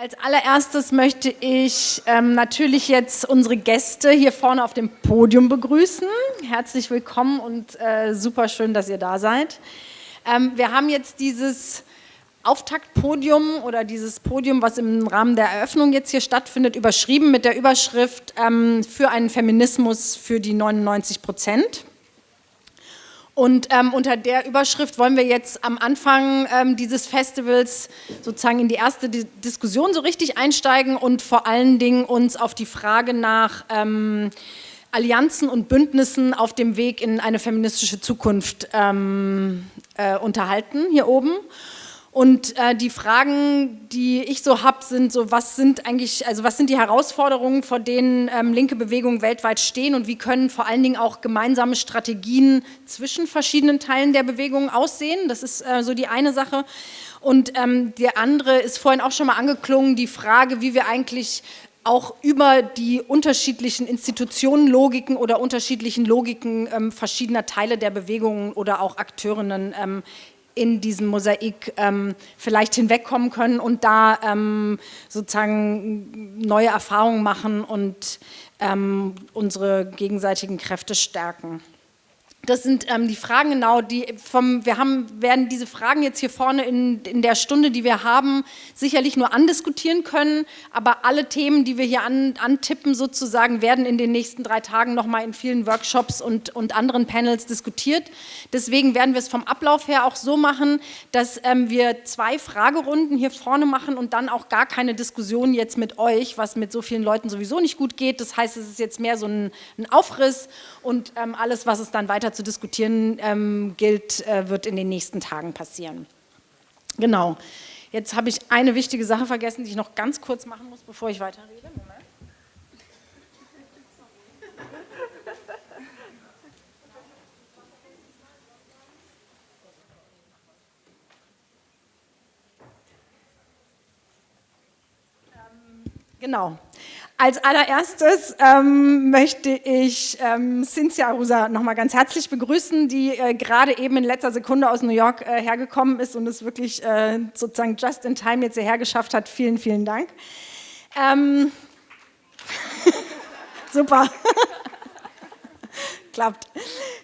Als allererstes möchte ich ähm, natürlich jetzt unsere Gäste hier vorne auf dem Podium begrüßen. Herzlich willkommen und äh, super schön, dass ihr da seid. Ähm, wir haben jetzt dieses Auftaktpodium oder dieses Podium, was im Rahmen der Eröffnung jetzt hier stattfindet, überschrieben mit der Überschrift ähm, für einen Feminismus für die 99 Prozent. Und ähm, unter der Überschrift wollen wir jetzt am Anfang ähm, dieses Festivals sozusagen in die erste Di Diskussion so richtig einsteigen und vor allen Dingen uns auf die Frage nach ähm, Allianzen und Bündnissen auf dem Weg in eine feministische Zukunft ähm, äh, unterhalten hier oben. Und äh, die Fragen, die ich so habe, sind so, was sind eigentlich, also was sind die Herausforderungen, vor denen ähm, linke Bewegungen weltweit stehen und wie können vor allen Dingen auch gemeinsame Strategien zwischen verschiedenen Teilen der Bewegung aussehen? Das ist äh, so die eine Sache. Und ähm, der andere ist vorhin auch schon mal angeklungen, die Frage, wie wir eigentlich auch über die unterschiedlichen Institutionenlogiken oder unterschiedlichen Logiken ähm, verschiedener Teile der Bewegungen oder auch Akteurinnen ähm, in diesem Mosaik ähm, vielleicht hinwegkommen können und da ähm, sozusagen neue Erfahrungen machen und ähm, unsere gegenseitigen Kräfte stärken. Das sind ähm, die Fragen genau, die vom, wir haben, werden diese Fragen jetzt hier vorne in, in der Stunde, die wir haben, sicherlich nur andiskutieren können, aber alle Themen, die wir hier an, antippen sozusagen, werden in den nächsten drei Tagen nochmal in vielen Workshops und, und anderen Panels diskutiert. Deswegen werden wir es vom Ablauf her auch so machen, dass ähm, wir zwei Fragerunden hier vorne machen und dann auch gar keine Diskussion jetzt mit euch, was mit so vielen Leuten sowieso nicht gut geht. Das heißt, es ist jetzt mehr so ein, ein Aufriss und ähm, alles, was es dann weiter zu diskutieren ähm, gilt, äh, wird in den nächsten Tagen passieren. Genau. Jetzt habe ich eine wichtige Sache vergessen, die ich noch ganz kurz machen muss, bevor ich weiterrede. Moment. Genau. Als allererstes ähm, möchte ich ähm, Cynthia Arusa nochmal ganz herzlich begrüßen, die äh, gerade eben in letzter Sekunde aus New York äh, hergekommen ist und es wirklich äh, sozusagen just in time jetzt hierher geschafft hat. Vielen, vielen Dank. Ähm, super. Klappt.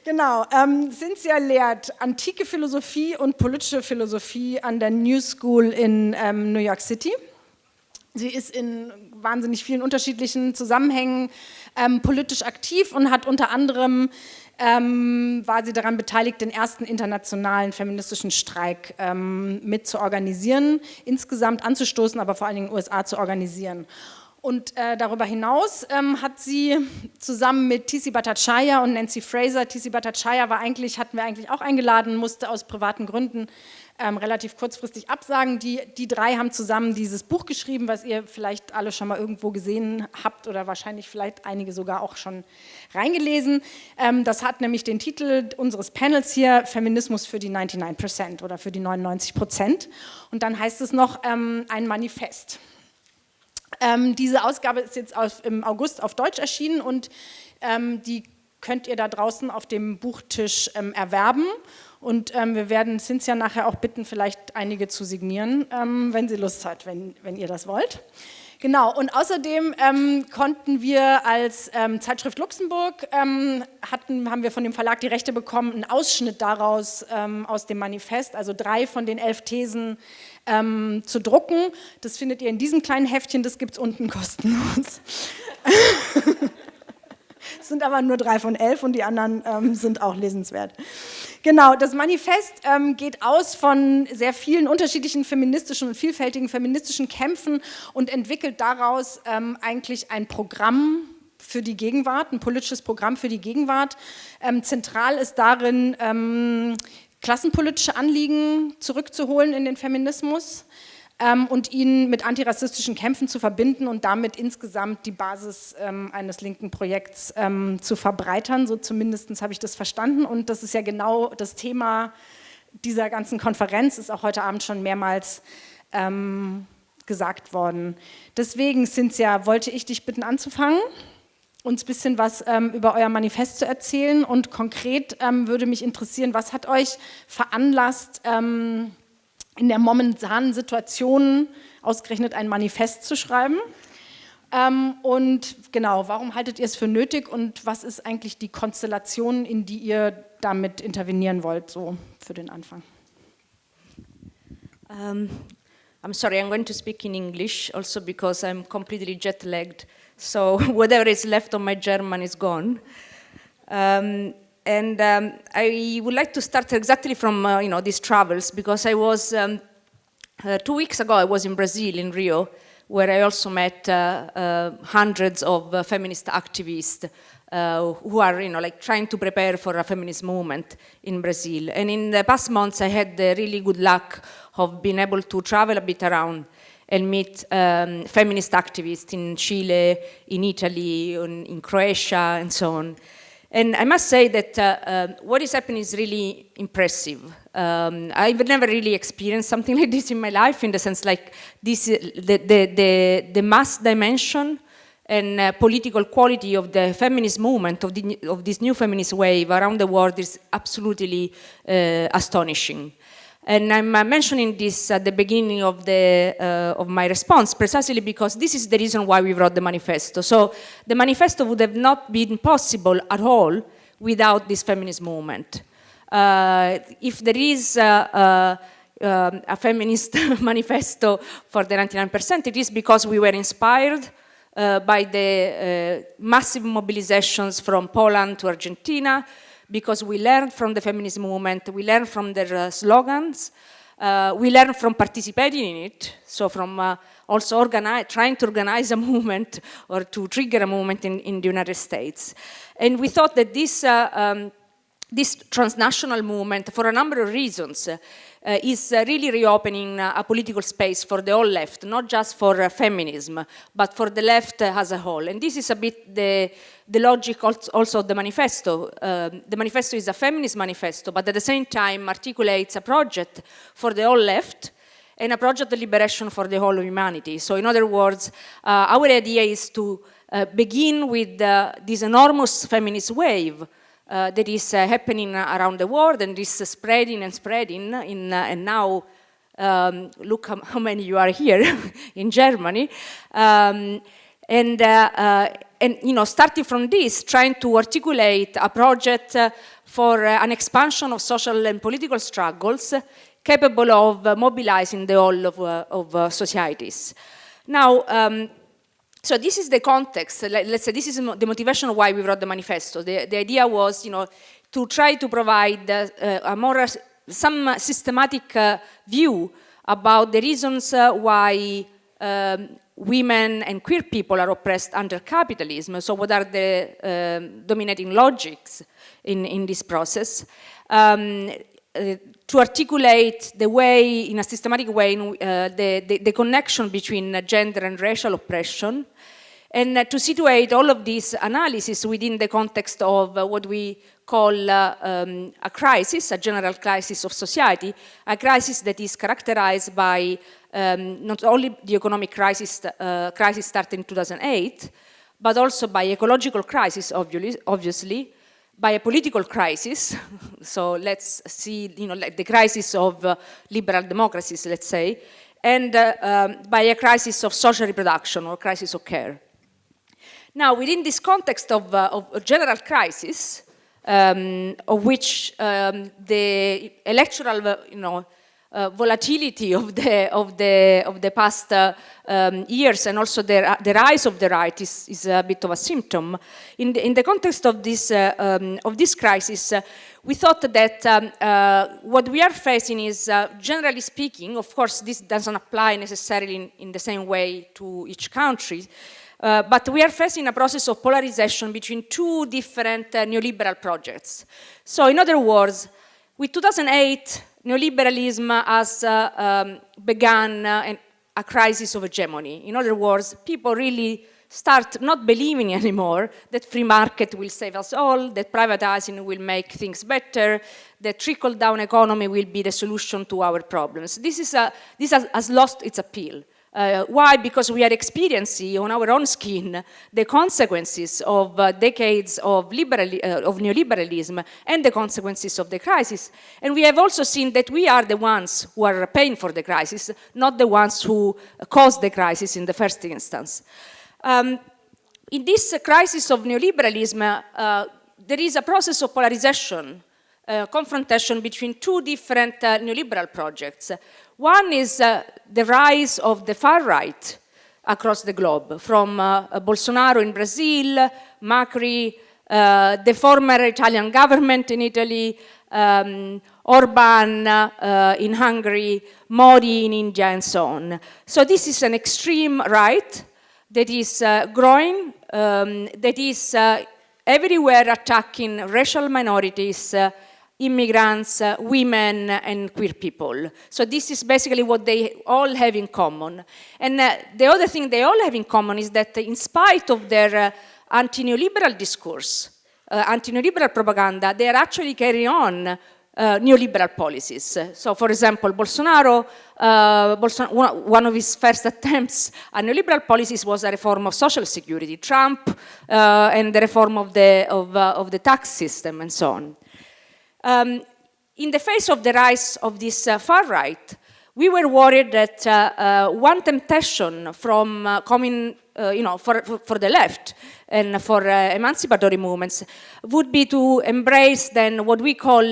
Genau. Ähm, Cynthia lehrt antike Philosophie und politische Philosophie an der New School in ähm, New York City. Sie ist in wahnsinnig vielen unterschiedlichen Zusammenhängen ähm, politisch aktiv und hat unter anderem, ähm, war sie daran beteiligt, den ersten internationalen feministischen Streik ähm, mit zu organisieren, insgesamt anzustoßen, aber vor allen Dingen in den USA zu organisieren. Und äh, darüber hinaus ähm, hat sie zusammen mit Tisi Bhattacharya und Nancy Fraser, Tisi Bhattacharya war eigentlich, hatten wir eigentlich auch eingeladen, musste aus privaten Gründen ähm, relativ kurzfristig absagen. Die, die drei haben zusammen dieses Buch geschrieben, was ihr vielleicht alle schon mal irgendwo gesehen habt oder wahrscheinlich vielleicht einige sogar auch schon reingelesen. Ähm, das hat nämlich den Titel unseres Panels hier, Feminismus für die 99% oder für die 99%. Und dann heißt es noch ähm, ein Manifest. Ähm, diese Ausgabe ist jetzt auf, im August auf Deutsch erschienen und ähm, die könnt ihr da draußen auf dem Buchtisch ähm, erwerben. Und ähm, wir werden Cynthia nachher auch bitten, vielleicht einige zu signieren, ähm, wenn sie Lust hat, wenn, wenn ihr das wollt. Genau, und außerdem ähm, konnten wir als ähm, Zeitschrift Luxemburg, ähm, hatten, haben wir von dem Verlag die Rechte bekommen, einen Ausschnitt daraus ähm, aus dem Manifest, also drei von den elf Thesen zu drucken. Das findet ihr in diesem kleinen Heftchen, das gibt es unten kostenlos. Es sind aber nur drei von elf und die anderen ähm, sind auch lesenswert. Genau, das Manifest ähm, geht aus von sehr vielen unterschiedlichen feministischen und vielfältigen feministischen Kämpfen und entwickelt daraus ähm, eigentlich ein Programm für die Gegenwart, ein politisches Programm für die Gegenwart. Ähm, zentral ist darin, ähm, klassenpolitische Anliegen zurückzuholen in den Feminismus ähm, und ihn mit antirassistischen Kämpfen zu verbinden und damit insgesamt die Basis ähm, eines linken Projekts ähm, zu verbreitern. So zumindest habe ich das verstanden und das ist ja genau das Thema dieser ganzen Konferenz, ist auch heute Abend schon mehrmals ähm, gesagt worden. Deswegen, Cynthia, wollte ich dich bitten anzufangen uns ein bisschen was ähm, über euer Manifest zu erzählen und konkret ähm, würde mich interessieren, was hat euch veranlasst, ähm, in der momentanen Situation ausgerechnet ein Manifest zu schreiben. Ähm, und genau, warum haltet ihr es für nötig und was ist eigentlich die Konstellation, in die ihr damit intervenieren wollt, so für den Anfang? Um, I'm sorry, I'm going to speak in English also because I'm completely jet-lagged. So whatever is left of my German is gone. Um, and um, I would like to start exactly from uh, you know these travels because I was um, uh, two weeks ago I was in Brazil in Rio where I also met uh, uh hundreds of uh, feminist activists uh, who are you know like trying to prepare for a feminist movement in Brazil and in the past months I had the really good luck of being able to travel a bit around and meet um, feminist activists in Chile, in Italy, in, Croatia, and so on. And I must say that uh, uh, what is happening is really impressive. Um, I've never really experienced something like this in my life, in the sense like this, the, the, the, the mass dimension and uh, political quality of the feminist movement, of, the, of, this new feminist wave around the world is absolutely uh, astonishing. And I'm uh, mentioning this at the beginning of, the, uh, of my response precisely because this is the reason why we wrote the manifesto. So the manifesto would have not been possible at all without this feminist movement. Uh, if there is uh, um, a feminist manifesto for the 99%, it is because we were inspired uh, by the uh, massive mobilizations from Poland to Argentina, because we learned from the feminist movement, we learned from their uh, slogans, uh, we learned from participating in it, so from uh, also trying to organize a movement or to trigger a movement in, in the United States. And we thought that this, uh, um, this transnational movement, for a number of reasons, uh, is uh, really reopening uh, a political space for the whole left, not just for feminism, but for the left as a whole. And this is a bit the, the logic also of the manifesto. the manifesto is a feminist manifesto, but at the same time articulates a project for the whole left, and a project of liberation for the whole of humanity. So in other words, uh, our idea is to uh, begin with uh, this enormous feminist wave uh, that is uh, happening around the world and is spreading and spreading in, uh, and now um, look how, many you are here in Germany. Um, and, uh, and, you know, starting from this, trying to articulate a project for an expansion of social and political struggles capable of mobilizing the whole of, of societies. Now, um, so this is the context, let's say this is the motivation why we wrote the manifesto. The, the idea was, you know, to try to provide uh, a more, some systematic uh, view about the reasons uh, why um, women and queer people are oppressed under capitalism. So what are the um, dominating logics in, in this process? Um, uh, to articulate the way, in a systematic way, uh, the, the, the, connection between gender and racial oppression, and uh, to situate all of this analysis within the context of uh, what we call uh, um, a crisis, a general crisis of society, a crisis that is characterized by um, not only the economic crisis, uh, crisis started in 2008, but also by ecological crisis, obviously, obviously by a political crisis. so let's see, you know, like the crisis of uh, liberal democracies, let's say, and uh, um, by a crisis of social reproduction or crisis of care. Now, within this context of, uh, of a general crisis, um, of which um, the electoral, uh, you know, uh, volatility of the of the of the past uh, um, years and also the, the rise of the right is, is a bit of a symptom. In the, in the context of this uh, um, of this crisis, uh, we thought that um, uh, what we are facing is, generally speaking, of course, this doesn't apply necessarily in, in the same way to each country. But we are facing a process of polarization between two different neoliberal projects. So in other words, with 2008, neoliberalism has uh, um, begun uh, a crisis of hegemony. In other words, people really start not believing anymore that free market will save us all, that privatizing will make things better, that trickle-down economy will be the solution to our problems. This, is a, this has, has lost its appeal. Uh, why? Because we are experiencing on our own skin the consequences of uh, decades of, liberal, uh, of neoliberalism and the consequences of the crisis. And we have also seen that we are the ones who are paying for the crisis, not the ones who caused the crisis in the first instance. Um, in this crisis of neoliberalism, uh, there is a process of polarization uh, confrontation between two different uh, neoliberal projects. One is uh, the rise of the far right across the globe, from uh, Bolsonaro in Brazil, Macri, uh, the former Italian government in Italy, um, Orban uh, in Hungary, Modi in India, and so on. So this is an extreme right that is growing, um, that is everywhere attacking racial minorities, immigrants, uh, women, and queer people. So this is basically what they all have in common. And uh, the other thing they all have in common is that in spite of their uh, anti-neoliberal discourse, uh, anti-neoliberal propaganda, they are actually carrying on uh, neoliberal policies. So for example, Bolsonaro, uh, Bolsonaro, one of his first attempts at neoliberal policies was a reform of social security, Trump, and the reform of the, of, of the tax system and so on. Um, in the face of the rise of this uh, far right, we were worried that uh, uh, one temptation from uh, coming, uh, you know, for, for, the left and for uh, emancipatory movements would be to embrace then what we call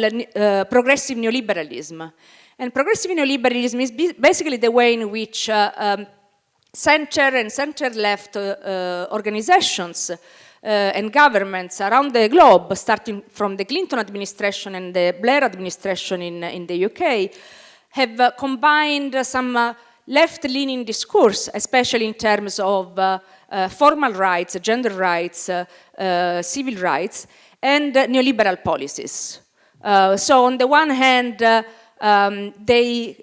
progressive neoliberalism. And progressive neoliberalism is basically the way in which um, center and center-left organizations uh, and governments around the globe, starting from the Clinton administration and the Blair administration in, in the UK, have uh, combined some uh, left-leaning discourse, especially in terms of uh, uh, formal rights, gender rights, uh, civil rights, and neoliberal policies. so on the one hand, um, they,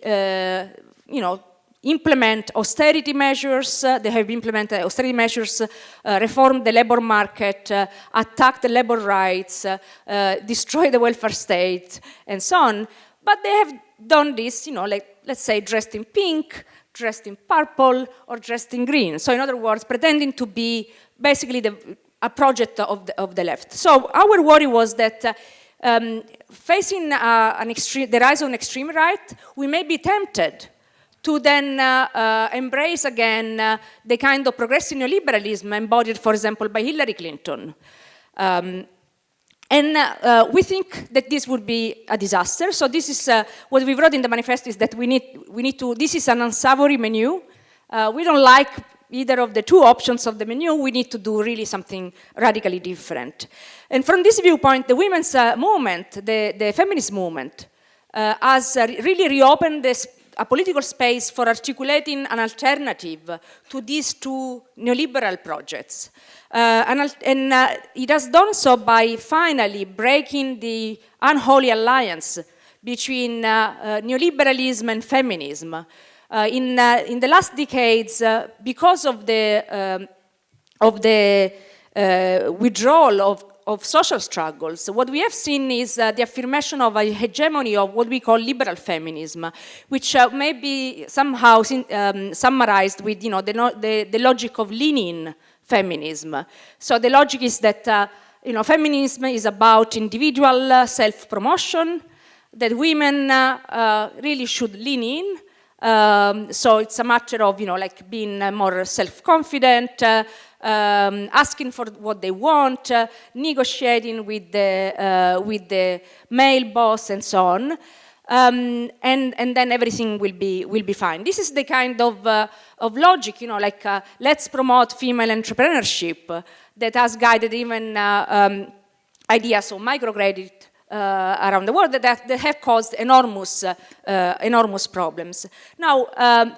you know, implement austerity measures, uh, they have implemented austerity measures, uh, reform the labor market, uh, attack the labor rights, uh, uh, destroy the welfare state, and so on. But they have done this, you know, like, let's say, dressed in pink, dressed in purple, or dressed in green. So in other words, pretending to be basically the, a project of the, of the left. So our worry was that uh, um, facing an extreme, the rise of an extreme right, we may be tempted to then uh, uh, embrace again uh, the kind of progressive neoliberalism embodied, for example, by Hillary Clinton. Um, and uh, we think that this would be a disaster. So this is uh, what we wrote in the manifesto is that we need, we need to, this is an unsavory menu. Uh, we don't like either of the two options of the menu. We need to do really something radically different. And from this viewpoint, the women's movement, the, the feminist movement, has really reopened this a political space for articulating an alternative to these two neoliberal projects. Uh, and, and uh, it has done so by finally breaking the unholy alliance between uh, uh neoliberalism and feminism. Uh, in, uh, in the last decades, because of the, um, of the withdrawal of of social struggles, what we have seen is uh, the affirmation of a hegemony of what we call liberal feminism, which uh, may be somehow um, summarized with you know, the, the, the, logic of leaning feminism. So the logic is that uh, you know, feminism is about individual uh, self-promotion, that women uh, uh, really should lean in, um, so it's a matter of, you know, like being more self-confident, um, asking for what they want, uh, negotiating with the, uh, with the male boss and so on. Um, and, and then everything will be, will be fine. This is the kind of, uh, of logic, you know, like uh, let's promote female entrepreneurship that has guided even uh, um, ideas of microcredit uh, around the world that, that have caused enormous, uh, enormous problems. Now, um,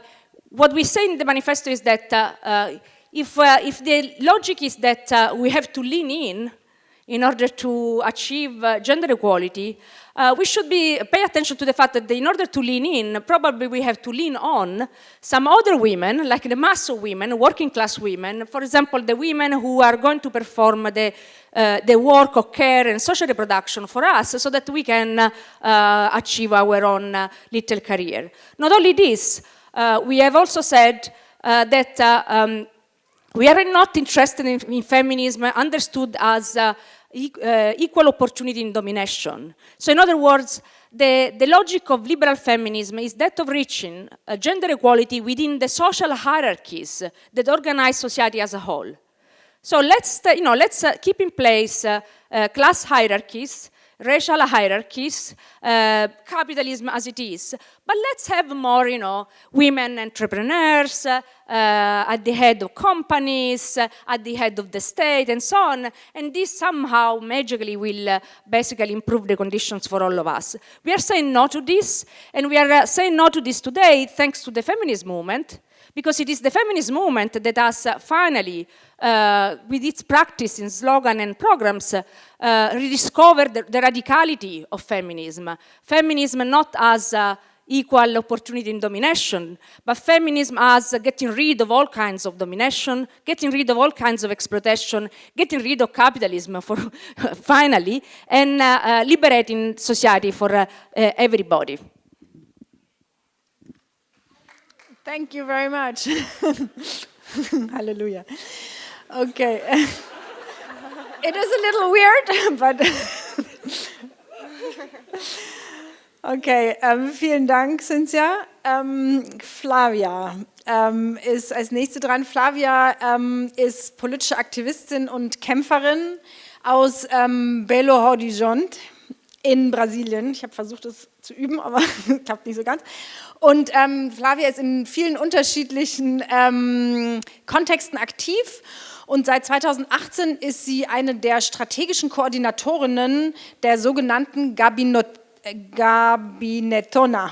what we say in the manifesto is that uh, if, uh, if the logic is that uh, we have to lean in in order to achieve uh, gender equality, uh, we should be pay attention to the fact that in order to lean in, probably we have to lean on some other women, like the mass of women, working class women, for example, the women who are going to perform the, uh, the work of care and social reproduction for us so that we can uh, achieve our own little career. Not only this, we have also said that um, we are not interested in, in feminism understood as uh, e uh, equal opportunity in domination. So in other words, the, the logic of liberal feminism is that of reaching uh, gender equality within the social hierarchies that organize society as a whole. So let's, uh, you know, let's uh, keep in place uh, class hierarchies, racial hierarchies, uh, capitalism as it is. But let's have more, you know, women entrepreneurs uh, at the head of companies, uh, at the head of the state, and so on. And this somehow magically will uh, basically improve the conditions for all of us. We are saying no to this, and we are uh, saying no to this today thanks to the feminist movement, because it is the feminist movement that has uh, finally, uh, with its practice in slogan and programs, uh, rediscovered the, the, radicality of feminism. Feminism not as uh, equal opportunity in domination, but feminism as getting rid of all kinds of domination, getting rid of all kinds of exploitation, getting rid of capitalism for finally, and uh, uh, liberating society for everybody. Thank you very much. Hallelujah. Okay. it is a little weird, but. okay, ähm, vielen Dank, Cynthia. Ähm, Flavia ähm, ist als nächste dran. Flavia ähm, ist politische Aktivistin und Kämpferin aus ähm, Belo Horizonte in Brasilien. Ich habe versucht, es zu üben, aber klappt nicht so ganz. Und ähm, Flavia ist in vielen unterschiedlichen ähm, Kontexten aktiv. Und seit 2018 ist sie eine der strategischen Koordinatorinnen der sogenannten Gabinett Gabinettona.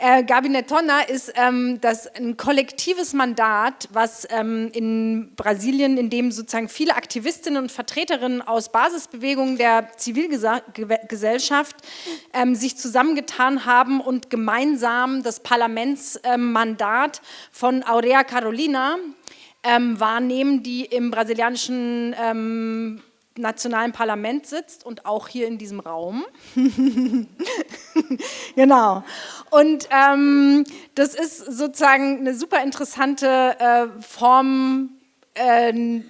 Äh, Gabinettona ist ähm, das ein kollektives Mandat, was ähm, in Brasilien, in dem sozusagen viele Aktivistinnen und Vertreterinnen aus Basisbewegungen der Zivilgesellschaft ähm, sich zusammengetan haben und gemeinsam das Parlamentsmandat von Aurea Carolina ähm, wahrnehmen, die im brasilianischen ähm, nationalen Parlament sitzt und auch hier in diesem Raum. genau. Und ähm, das ist sozusagen eine super interessante äh, Form, äh,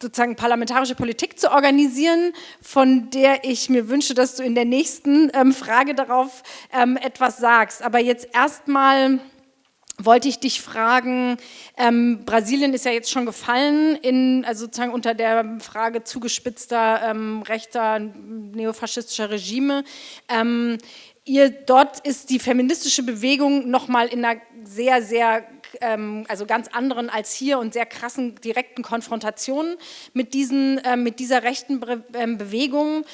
sozusagen parlamentarische Politik zu organisieren, von der ich mir wünsche, dass du in der nächsten ähm, Frage darauf ähm, etwas sagst. Aber jetzt erstmal wollte ich dich fragen, ähm, Brasilien ist ja jetzt schon gefallen, in, also sozusagen unter der Frage zugespitzter ähm, rechter neofaschistischer Regime. Ähm, ihr, dort ist die feministische Bewegung nochmal in einer sehr, sehr, ähm, also ganz anderen als hier und sehr krassen direkten Konfrontation mit, diesen, äh, mit dieser rechten Be ähm, Bewegung.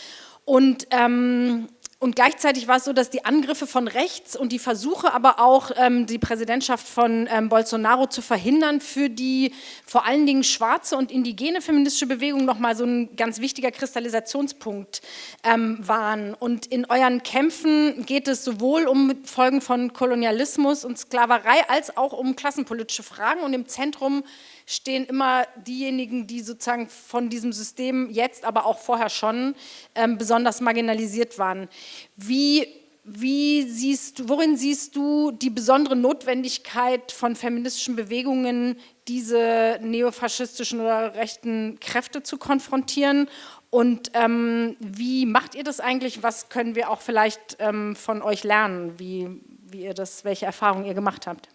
Und ähm, und gleichzeitig war es so, dass die Angriffe von rechts und die Versuche aber auch, ähm, die Präsidentschaft von ähm, Bolsonaro zu verhindern, für die vor allen Dingen schwarze und indigene feministische Bewegung nochmal so ein ganz wichtiger Kristallisationspunkt ähm, waren. Und in euren Kämpfen geht es sowohl um Folgen von Kolonialismus und Sklaverei als auch um klassenpolitische Fragen. Und im Zentrum stehen immer diejenigen, die sozusagen von diesem System jetzt, aber auch vorher schon ähm, besonders marginalisiert waren. Wie, wie siehst, worin siehst du die besondere Notwendigkeit von feministischen Bewegungen, diese neofaschistischen oder rechten Kräfte zu konfrontieren und ähm, wie macht ihr das eigentlich? Was können wir auch vielleicht ähm, von euch lernen, wie, wie ihr das, welche Erfahrungen ihr gemacht habt?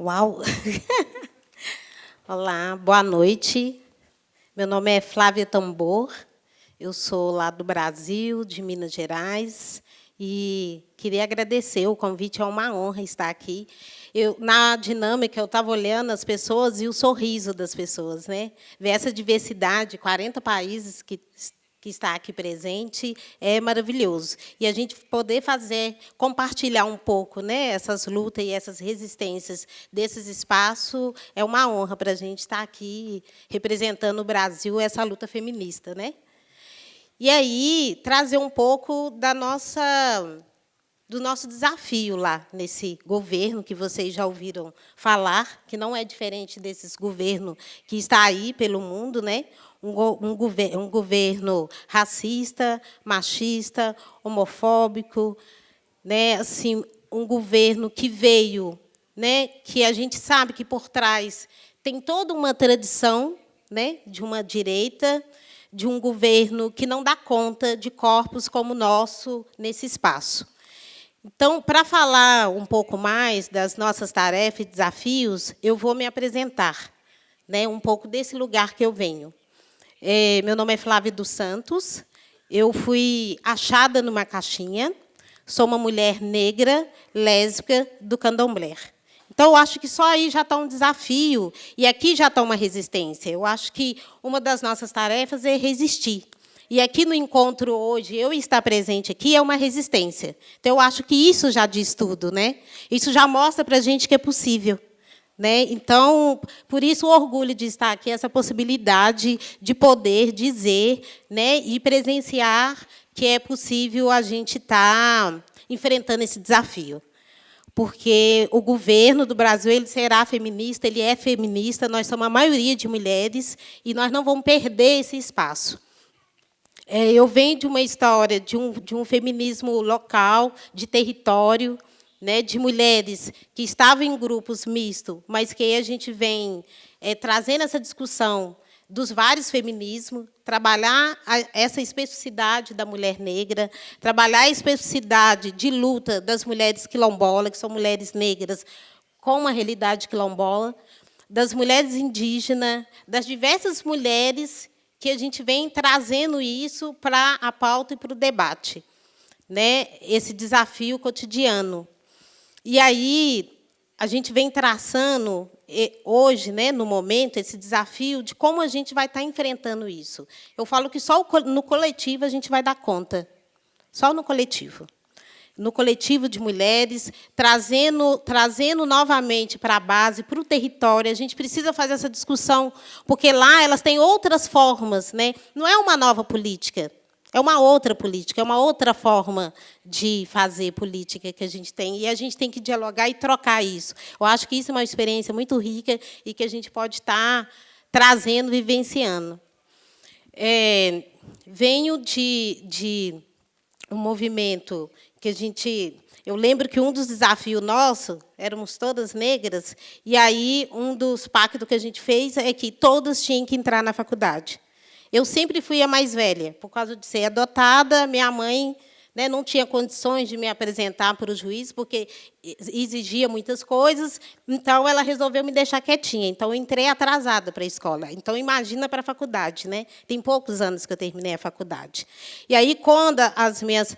Uau! Olá, boa noite. Meu nome é Flávia Tambor, eu sou lá do Brasil, de Minas Gerais, e queria agradecer o convite, é uma honra estar aqui. Eu, na dinâmica, eu estava olhando as pessoas e o sorriso das pessoas. Né? Ver essa diversidade, 40 países que que está aqui presente é maravilhoso. E a gente poder fazer, compartilhar um pouco né, essas lutas e essas resistências desses espaços é uma honra para a gente estar aqui representando o Brasil, essa luta feminista. Né? E aí, trazer um pouco da nossa do nosso desafio lá nesse governo que vocês já ouviram falar, que não é diferente desses governos que está aí pelo mundo, né? Um, um, um governo racista, machista, homofóbico, né, assim, um governo que veio, né, que a gente sabe que por trás tem toda uma tradição né, de uma direita, de um governo que não dá conta de corpos como o nosso nesse espaço. Então, para falar um pouco mais das nossas tarefas e desafios, eu vou me apresentar, né, um pouco desse lugar que eu venho. É, meu nome é Flávia dos Santos, eu fui achada numa caixinha, sou uma mulher negra, lésbica, do candomblé. Então, eu acho que só aí já está um desafio, e aqui já está uma resistência. Eu acho que uma das nossas tarefas é resistir. E aqui no encontro hoje, eu estar presente aqui é uma resistência. Então, eu acho que isso já diz tudo. Né? Isso já mostra para a gente que é possível. Né? Então, por isso o orgulho de estar aqui, essa possibilidade de poder dizer né, e presenciar que é possível a gente estar tá enfrentando esse desafio porque o governo do Brasil ele será feminista, ele é feminista, nós somos a maioria de mulheres e nós não vamos perder esse espaço. É, eu venho de uma história de um, de um feminismo local, de território, né, de mulheres que estavam em grupos mistos, mas que a gente vem é, trazendo essa discussão dos vários feminismos, trabalhar essa especificidade da mulher negra, trabalhar a especificidade de luta das mulheres quilombolas, que são mulheres negras com uma realidade quilombola, das mulheres indígenas, das diversas mulheres que a gente vem trazendo isso para a pauta e para o debate, né? esse desafio cotidiano. E aí, a gente vem traçando hoje, né, no momento, esse desafio de como a gente vai estar enfrentando isso. Eu falo que só no coletivo a gente vai dar conta. Só no coletivo. No coletivo de mulheres, trazendo, trazendo novamente para a base, para o território. A gente precisa fazer essa discussão, porque lá elas têm outras formas. Né? Não é uma nova política. É uma outra política, é uma outra forma de fazer política que a gente tem. E a gente tem que dialogar e trocar isso. Eu acho que isso é uma experiência muito rica e que a gente pode estar trazendo, vivenciando. É, venho de, de um movimento que a gente... Eu lembro que um dos desafios nossos, éramos todas negras, e aí um dos pactos que a gente fez é que todas tinham que entrar na faculdade. Eu sempre fui a mais velha, por causa de ser adotada, minha mãe né, não tinha condições de me apresentar para o juiz, porque exigia muitas coisas, então ela resolveu me deixar quietinha. Então, eu entrei atrasada para a escola. Então, imagina para a faculdade. Né? Tem poucos anos que eu terminei a faculdade. E aí, quando as minhas,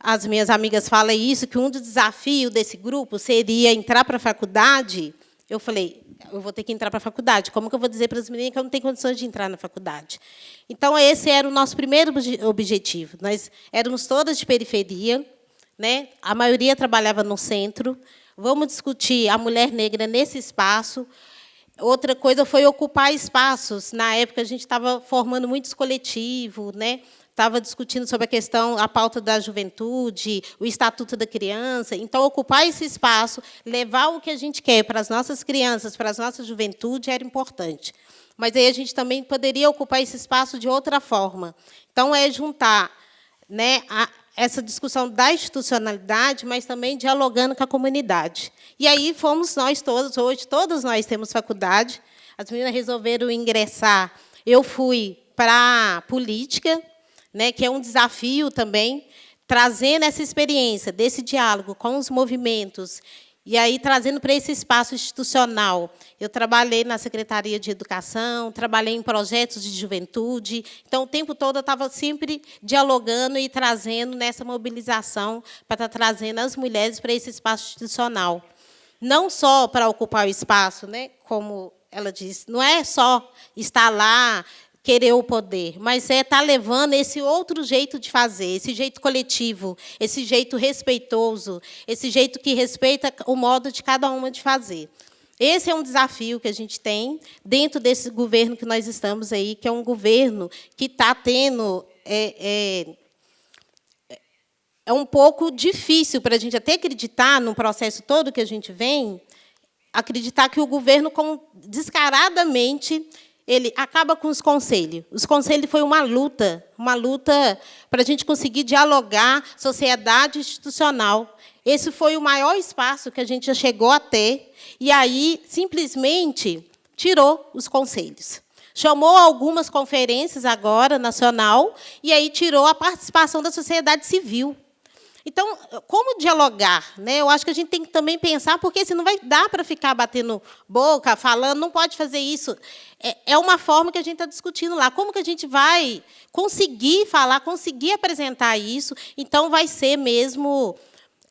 as minhas amigas falam isso, que um dos desafios desse grupo seria entrar para a faculdade, eu falei, eu vou ter que entrar para a faculdade. Como que eu vou dizer para as meninas que eu não tenho condições de entrar na faculdade? Então, esse era o nosso primeiro objetivo. Nós éramos todas de periferia, né? a maioria trabalhava no centro. Vamos discutir a mulher negra nesse espaço. Outra coisa foi ocupar espaços. Na época, a gente estava formando muitos coletivos, né? Estava discutindo sobre a questão, a pauta da juventude, o Estatuto da Criança. Então, ocupar esse espaço, levar o que a gente quer para as nossas crianças, para as nossas juventude, era importante. Mas aí a gente também poderia ocupar esse espaço de outra forma. Então, é juntar né, a, essa discussão da institucionalidade, mas também dialogando com a comunidade. E aí fomos nós todos, hoje todos nós temos faculdade, as meninas resolveram ingressar, eu fui para a política, né, que é um desafio também, trazendo essa experiência desse diálogo com os movimentos e aí trazendo para esse espaço institucional. Eu trabalhei na Secretaria de Educação, trabalhei em projetos de juventude, então o tempo todo eu estava sempre dialogando e trazendo nessa mobilização para estar trazendo as mulheres para esse espaço institucional. Não só para ocupar o espaço, né, como ela disse, não é só estar lá querer o poder, mas é estar tá levando esse outro jeito de fazer, esse jeito coletivo, esse jeito respeitoso, esse jeito que respeita o modo de cada uma de fazer. Esse é um desafio que a gente tem dentro desse governo que nós estamos aí, que é um governo que está tendo... É, é, é um pouco difícil para a gente até acreditar no processo todo que a gente vem, acreditar que o governo descaradamente ele acaba com os conselhos. Os conselhos foi uma luta, uma luta para a gente conseguir dialogar sociedade institucional. esse foi o maior espaço que a gente já chegou a ter, e aí simplesmente tirou os conselhos. Chamou algumas conferências agora, nacional, e aí tirou a participação da sociedade civil. Então, como dialogar? Né? Eu acho que a gente tem que também pensar, porque se não vai dar para ficar batendo boca, falando, não pode fazer isso. É, é uma forma que a gente está discutindo lá. Como que a gente vai conseguir falar, conseguir apresentar isso? Então, vai ser mesmo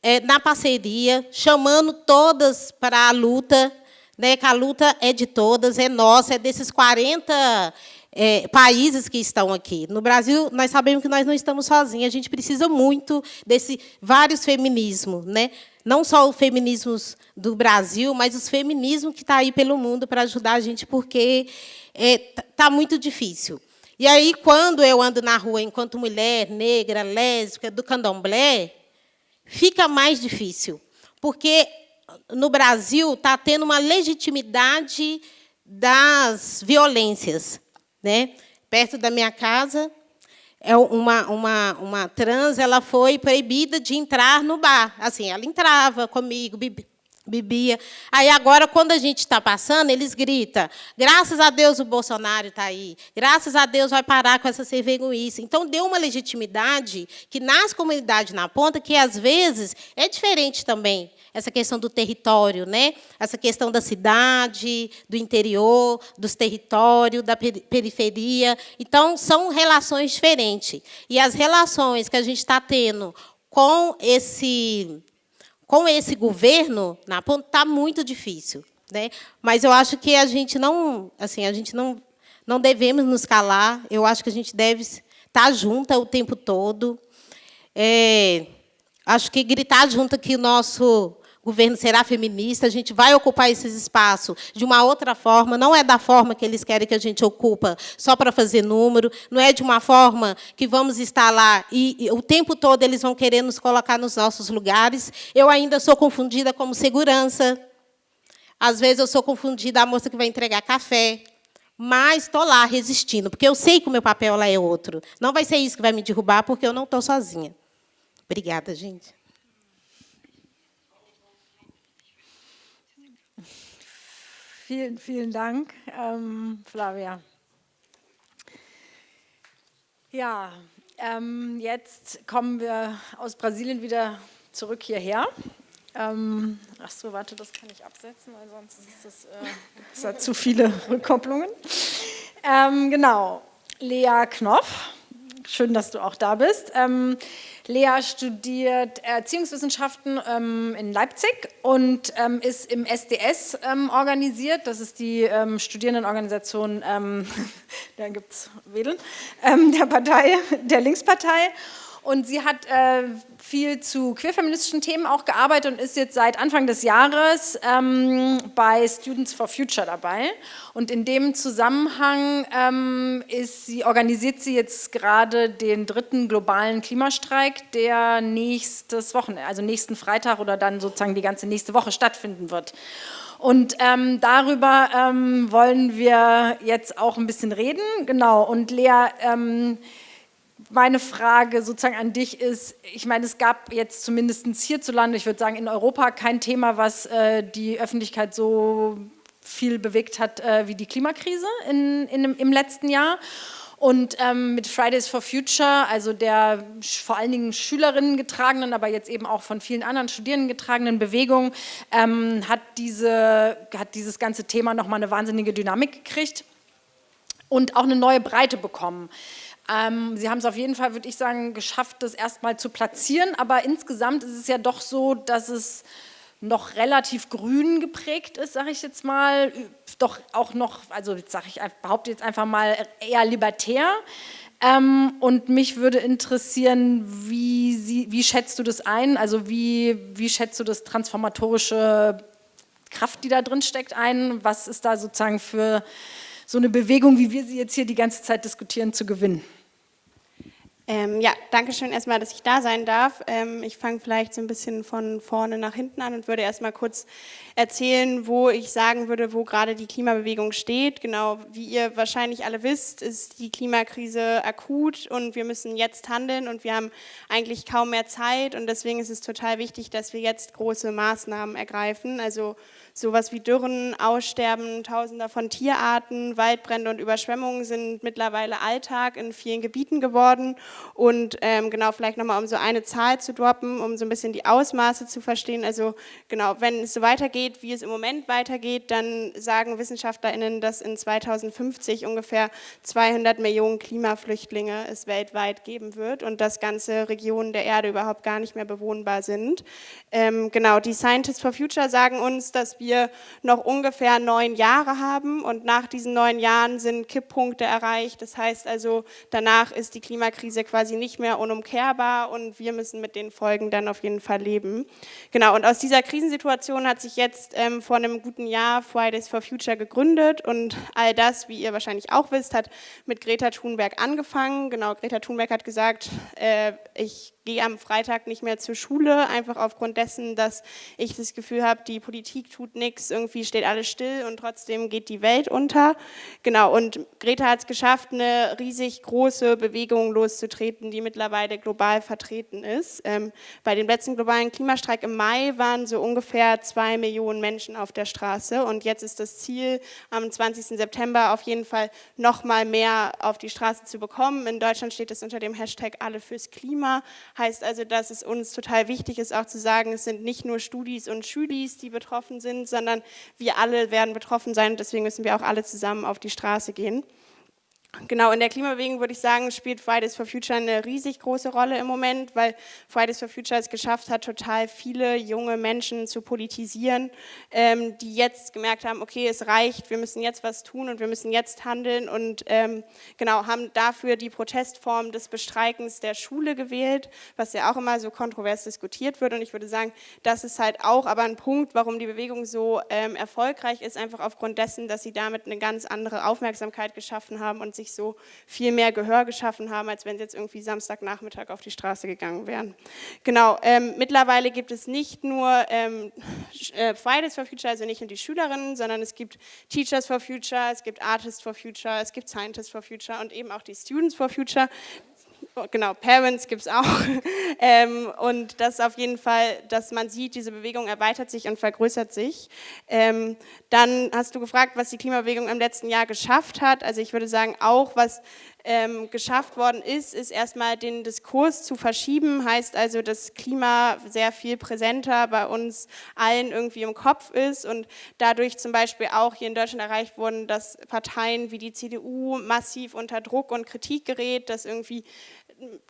é, na parceria, chamando todas para a luta, né, que a luta é de todas, é nossa, é desses 40 é, países que estão aqui. No Brasil, nós sabemos que nós não estamos sozinhos, a gente precisa muito desse vários feminismos, né? não só o feminismo do Brasil, mas os feminismos que está aí pelo mundo para ajudar a gente, porque está é, tá muito difícil. E aí, quando eu ando na rua enquanto mulher negra, lésbica, do candomblé, fica mais difícil, porque no Brasil está tendo uma legitimidade das violências. Né? Perto da minha casa, é uma, uma, uma trans ela foi proibida de entrar no bar. Assim, ela entrava comigo, bebia. Aí agora, quando a gente está passando, eles gritam: graças a Deus o Bolsonaro está aí, graças a Deus vai parar com essa cerveguice. Então, deu uma legitimidade que nas comunidades na ponta, que às vezes é diferente também essa questão do território, né? essa questão da cidade, do interior, dos territórios, da periferia. Então, são relações diferentes. E as relações que a gente está tendo com esse, com esse governo na ponta está muito difícil. Né? Mas eu acho que a gente não, assim, a gente não, não devemos nos calar. Eu acho que a gente deve estar junta o tempo todo. É, acho que gritar junto que o nosso governo será feminista, a gente vai ocupar esses espaços de uma outra forma, não é da forma que eles querem que a gente ocupa, só para fazer número, não é de uma forma que vamos estar lá e, e o tempo todo eles vão querer nos colocar nos nossos lugares. Eu ainda sou confundida como segurança. Às vezes eu sou confundida a moça que vai entregar café, mas estou lá resistindo, porque eu sei que o meu papel lá é outro. Não vai ser isso que vai me derrubar, porque eu não estou sozinha. Obrigada, gente. Vielen, vielen Dank, ähm, Flavia. Ja, ähm, jetzt kommen wir aus Brasilien wieder zurück hierher. Ähm, ach so, warte, das kann ich absetzen, weil sonst ist das, äh, da zu viele Rückkopplungen. Ähm, genau, Lea Knopf, schön, dass du auch da bist. Ähm, Lea studiert Erziehungswissenschaften ähm, in Leipzig und ähm, ist im SDS ähm, organisiert. Das ist die ähm, Studierendenorganisation, ähm, da gibt es Wedeln, der Partei, der Linkspartei. Und sie hat äh, viel zu queerfeministischen Themen auch gearbeitet und ist jetzt seit Anfang des Jahres ähm, bei Students for Future dabei. Und in dem Zusammenhang ähm, ist sie, organisiert sie jetzt gerade den dritten globalen Klimastreik, der nächstes Wochenende, also nächsten Freitag oder dann sozusagen die ganze nächste Woche stattfinden wird. Und ähm, darüber ähm, wollen wir jetzt auch ein bisschen reden. Genau, und Lea, ähm, meine Frage sozusagen an dich ist, ich meine, es gab jetzt zumindest hierzulande, ich würde sagen in Europa, kein Thema, was äh, die Öffentlichkeit so viel bewegt hat äh, wie die Klimakrise in, in, im letzten Jahr. Und ähm, mit Fridays for Future, also der vor allen Dingen Schülerinnen getragenen, aber jetzt eben auch von vielen anderen Studierenden getragenen Bewegung, ähm, hat, diese, hat dieses ganze Thema nochmal eine wahnsinnige Dynamik gekriegt und auch eine neue Breite bekommen. Ähm, Sie haben es auf jeden Fall, würde ich sagen, geschafft, das erstmal zu platzieren, aber insgesamt ist es ja doch so, dass es noch relativ grün geprägt ist, sage ich jetzt mal, doch auch noch, also sage ich, behaupte jetzt einfach mal eher libertär. Ähm, und mich würde interessieren, wie, Sie, wie schätzt du das ein? Also wie, wie schätzt du das transformatorische Kraft, die da drin steckt, ein? Was ist da sozusagen für so eine Bewegung, wie wir sie jetzt hier die ganze Zeit diskutieren, zu gewinnen? Ähm, ja, danke schön erstmal, dass ich da sein darf. Ähm, ich fange vielleicht so ein bisschen von vorne nach hinten an und würde erstmal kurz erzählen, wo ich sagen würde, wo gerade die Klimabewegung steht. Genau, wie ihr wahrscheinlich alle wisst, ist die Klimakrise akut und wir müssen jetzt handeln und wir haben eigentlich kaum mehr Zeit und deswegen ist es total wichtig, dass wir jetzt große Maßnahmen ergreifen. Also Sowas wie Dürren, Aussterben tausender von Tierarten, Waldbrände und Überschwemmungen sind mittlerweile Alltag in vielen Gebieten geworden. Und ähm, genau, vielleicht nochmal, um so eine Zahl zu droppen, um so ein bisschen die Ausmaße zu verstehen. Also genau, wenn es so weitergeht, wie es im Moment weitergeht, dann sagen WissenschaftlerInnen, dass in 2050 ungefähr 200 Millionen Klimaflüchtlinge es weltweit geben wird und dass ganze Regionen der Erde überhaupt gar nicht mehr bewohnbar sind. Ähm, genau, die Scientists for Future sagen uns, dass wir wir noch ungefähr neun Jahre haben und nach diesen neun Jahren sind Kipppunkte erreicht. Das heißt also, danach ist die Klimakrise quasi nicht mehr unumkehrbar und wir müssen mit den Folgen dann auf jeden Fall leben. Genau, und aus dieser Krisensituation hat sich jetzt ähm, vor einem guten Jahr Fridays for Future gegründet und all das, wie ihr wahrscheinlich auch wisst, hat mit Greta Thunberg angefangen. Genau, Greta Thunberg hat gesagt, äh, ich gehe am Freitag nicht mehr zur Schule, einfach aufgrund dessen, dass ich das Gefühl habe, die Politik tut nichts, irgendwie steht alles still und trotzdem geht die Welt unter. Genau, und Greta hat es geschafft, eine riesig große Bewegung loszutreten, die mittlerweile global vertreten ist. Ähm, bei dem letzten globalen Klimastreik im Mai waren so ungefähr zwei Millionen Menschen auf der Straße und jetzt ist das Ziel, am 20. September auf jeden Fall noch mal mehr auf die Straße zu bekommen. In Deutschland steht es unter dem Hashtag Alle fürs Klima, Heißt also, dass es uns total wichtig ist, auch zu sagen, es sind nicht nur Studis und Schülis, die betroffen sind, sondern wir alle werden betroffen sein deswegen müssen wir auch alle zusammen auf die Straße gehen. Genau, in der Klimabewegung würde ich sagen, spielt Fridays for Future eine riesig große Rolle im Moment, weil Fridays for Future es geschafft hat, total viele junge Menschen zu politisieren, ähm, die jetzt gemerkt haben, okay, es reicht, wir müssen jetzt was tun und wir müssen jetzt handeln und ähm, genau, haben dafür die Protestform des Bestreikens der Schule gewählt, was ja auch immer so kontrovers diskutiert wird. Und ich würde sagen, das ist halt auch aber ein Punkt, warum die Bewegung so ähm, erfolgreich ist, einfach aufgrund dessen, dass sie damit eine ganz andere Aufmerksamkeit geschaffen haben und sich sich so viel mehr Gehör geschaffen haben, als wenn sie jetzt irgendwie Samstagnachmittag auf die Straße gegangen wären. Genau, ähm, mittlerweile gibt es nicht nur ähm, äh, Fridays for Future, also nicht nur die Schülerinnen, sondern es gibt Teachers for Future, es gibt Artists for Future, es gibt Scientists for Future und eben auch die Students for Future, genau, Parents gibt es auch. ähm, und das auf jeden Fall, dass man sieht, diese Bewegung erweitert sich und vergrößert sich. Ähm, dann hast du gefragt, was die Klimabewegung im letzten Jahr geschafft hat. Also ich würde sagen, auch was ähm, geschafft worden ist, ist erstmal den Diskurs zu verschieben, heißt also, dass Klima sehr viel präsenter bei uns allen irgendwie im Kopf ist und dadurch zum Beispiel auch hier in Deutschland erreicht wurden, dass Parteien wie die CDU massiv unter Druck und Kritik gerät, dass irgendwie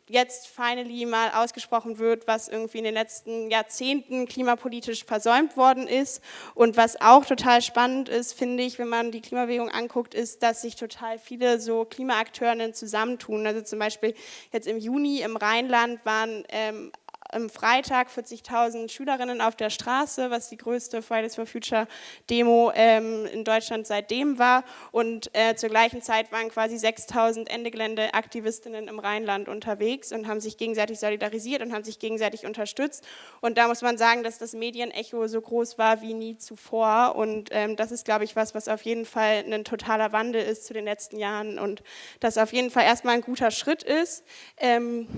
jetzt finally mal ausgesprochen wird, was irgendwie in den letzten Jahrzehnten klimapolitisch versäumt worden ist. Und was auch total spannend ist, finde ich, wenn man die Klimabewegung anguckt, ist, dass sich total viele so Klimaakteurinnen zusammentun. Also zum Beispiel jetzt im Juni im Rheinland waren ähm, am Freitag 40.000 Schülerinnen auf der Straße, was die größte Fridays for Future Demo ähm, in Deutschland seitdem war. Und äh, zur gleichen Zeit waren quasi 6.000 Ende-Gelände-Aktivistinnen im Rheinland unterwegs und haben sich gegenseitig solidarisiert und haben sich gegenseitig unterstützt. Und da muss man sagen, dass das Medienecho so groß war wie nie zuvor. Und ähm, das ist, glaube ich, was, was auf jeden Fall ein totaler Wandel ist zu den letzten Jahren und das auf jeden Fall erstmal ein guter Schritt ist. Ähm,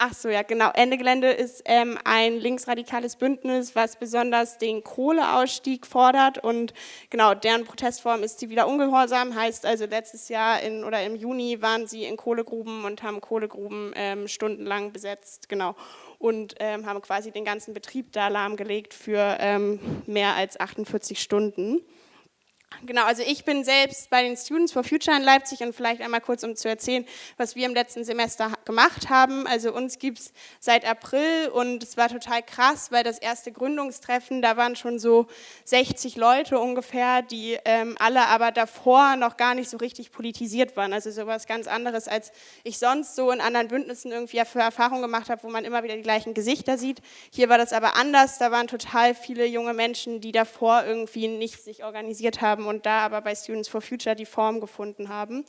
Ach so, ja, genau. Ende Gelände ist ähm, ein linksradikales Bündnis, was besonders den Kohleausstieg fordert. Und genau, deren Protestform ist sie wieder ungehorsam, heißt also letztes Jahr in, oder im Juni waren sie in Kohlegruben und haben Kohlegruben ähm, stundenlang besetzt, genau, und ähm, haben quasi den ganzen Betrieb da lahmgelegt für ähm, mehr als 48 Stunden. Genau, also ich bin selbst bei den Students for Future in Leipzig. Und vielleicht einmal kurz, um zu erzählen, was wir im letzten Semester gemacht haben. Also uns gibt es seit April und es war total krass, weil das erste Gründungstreffen, da waren schon so 60 Leute ungefähr, die ähm, alle aber davor noch gar nicht so richtig politisiert waren. Also sowas ganz anderes, als ich sonst so in anderen Bündnissen irgendwie für Erfahrungen gemacht habe, wo man immer wieder die gleichen Gesichter sieht. Hier war das aber anders, da waren total viele junge Menschen, die davor irgendwie nicht sich organisiert haben und da aber bei Students for Future die Form gefunden haben.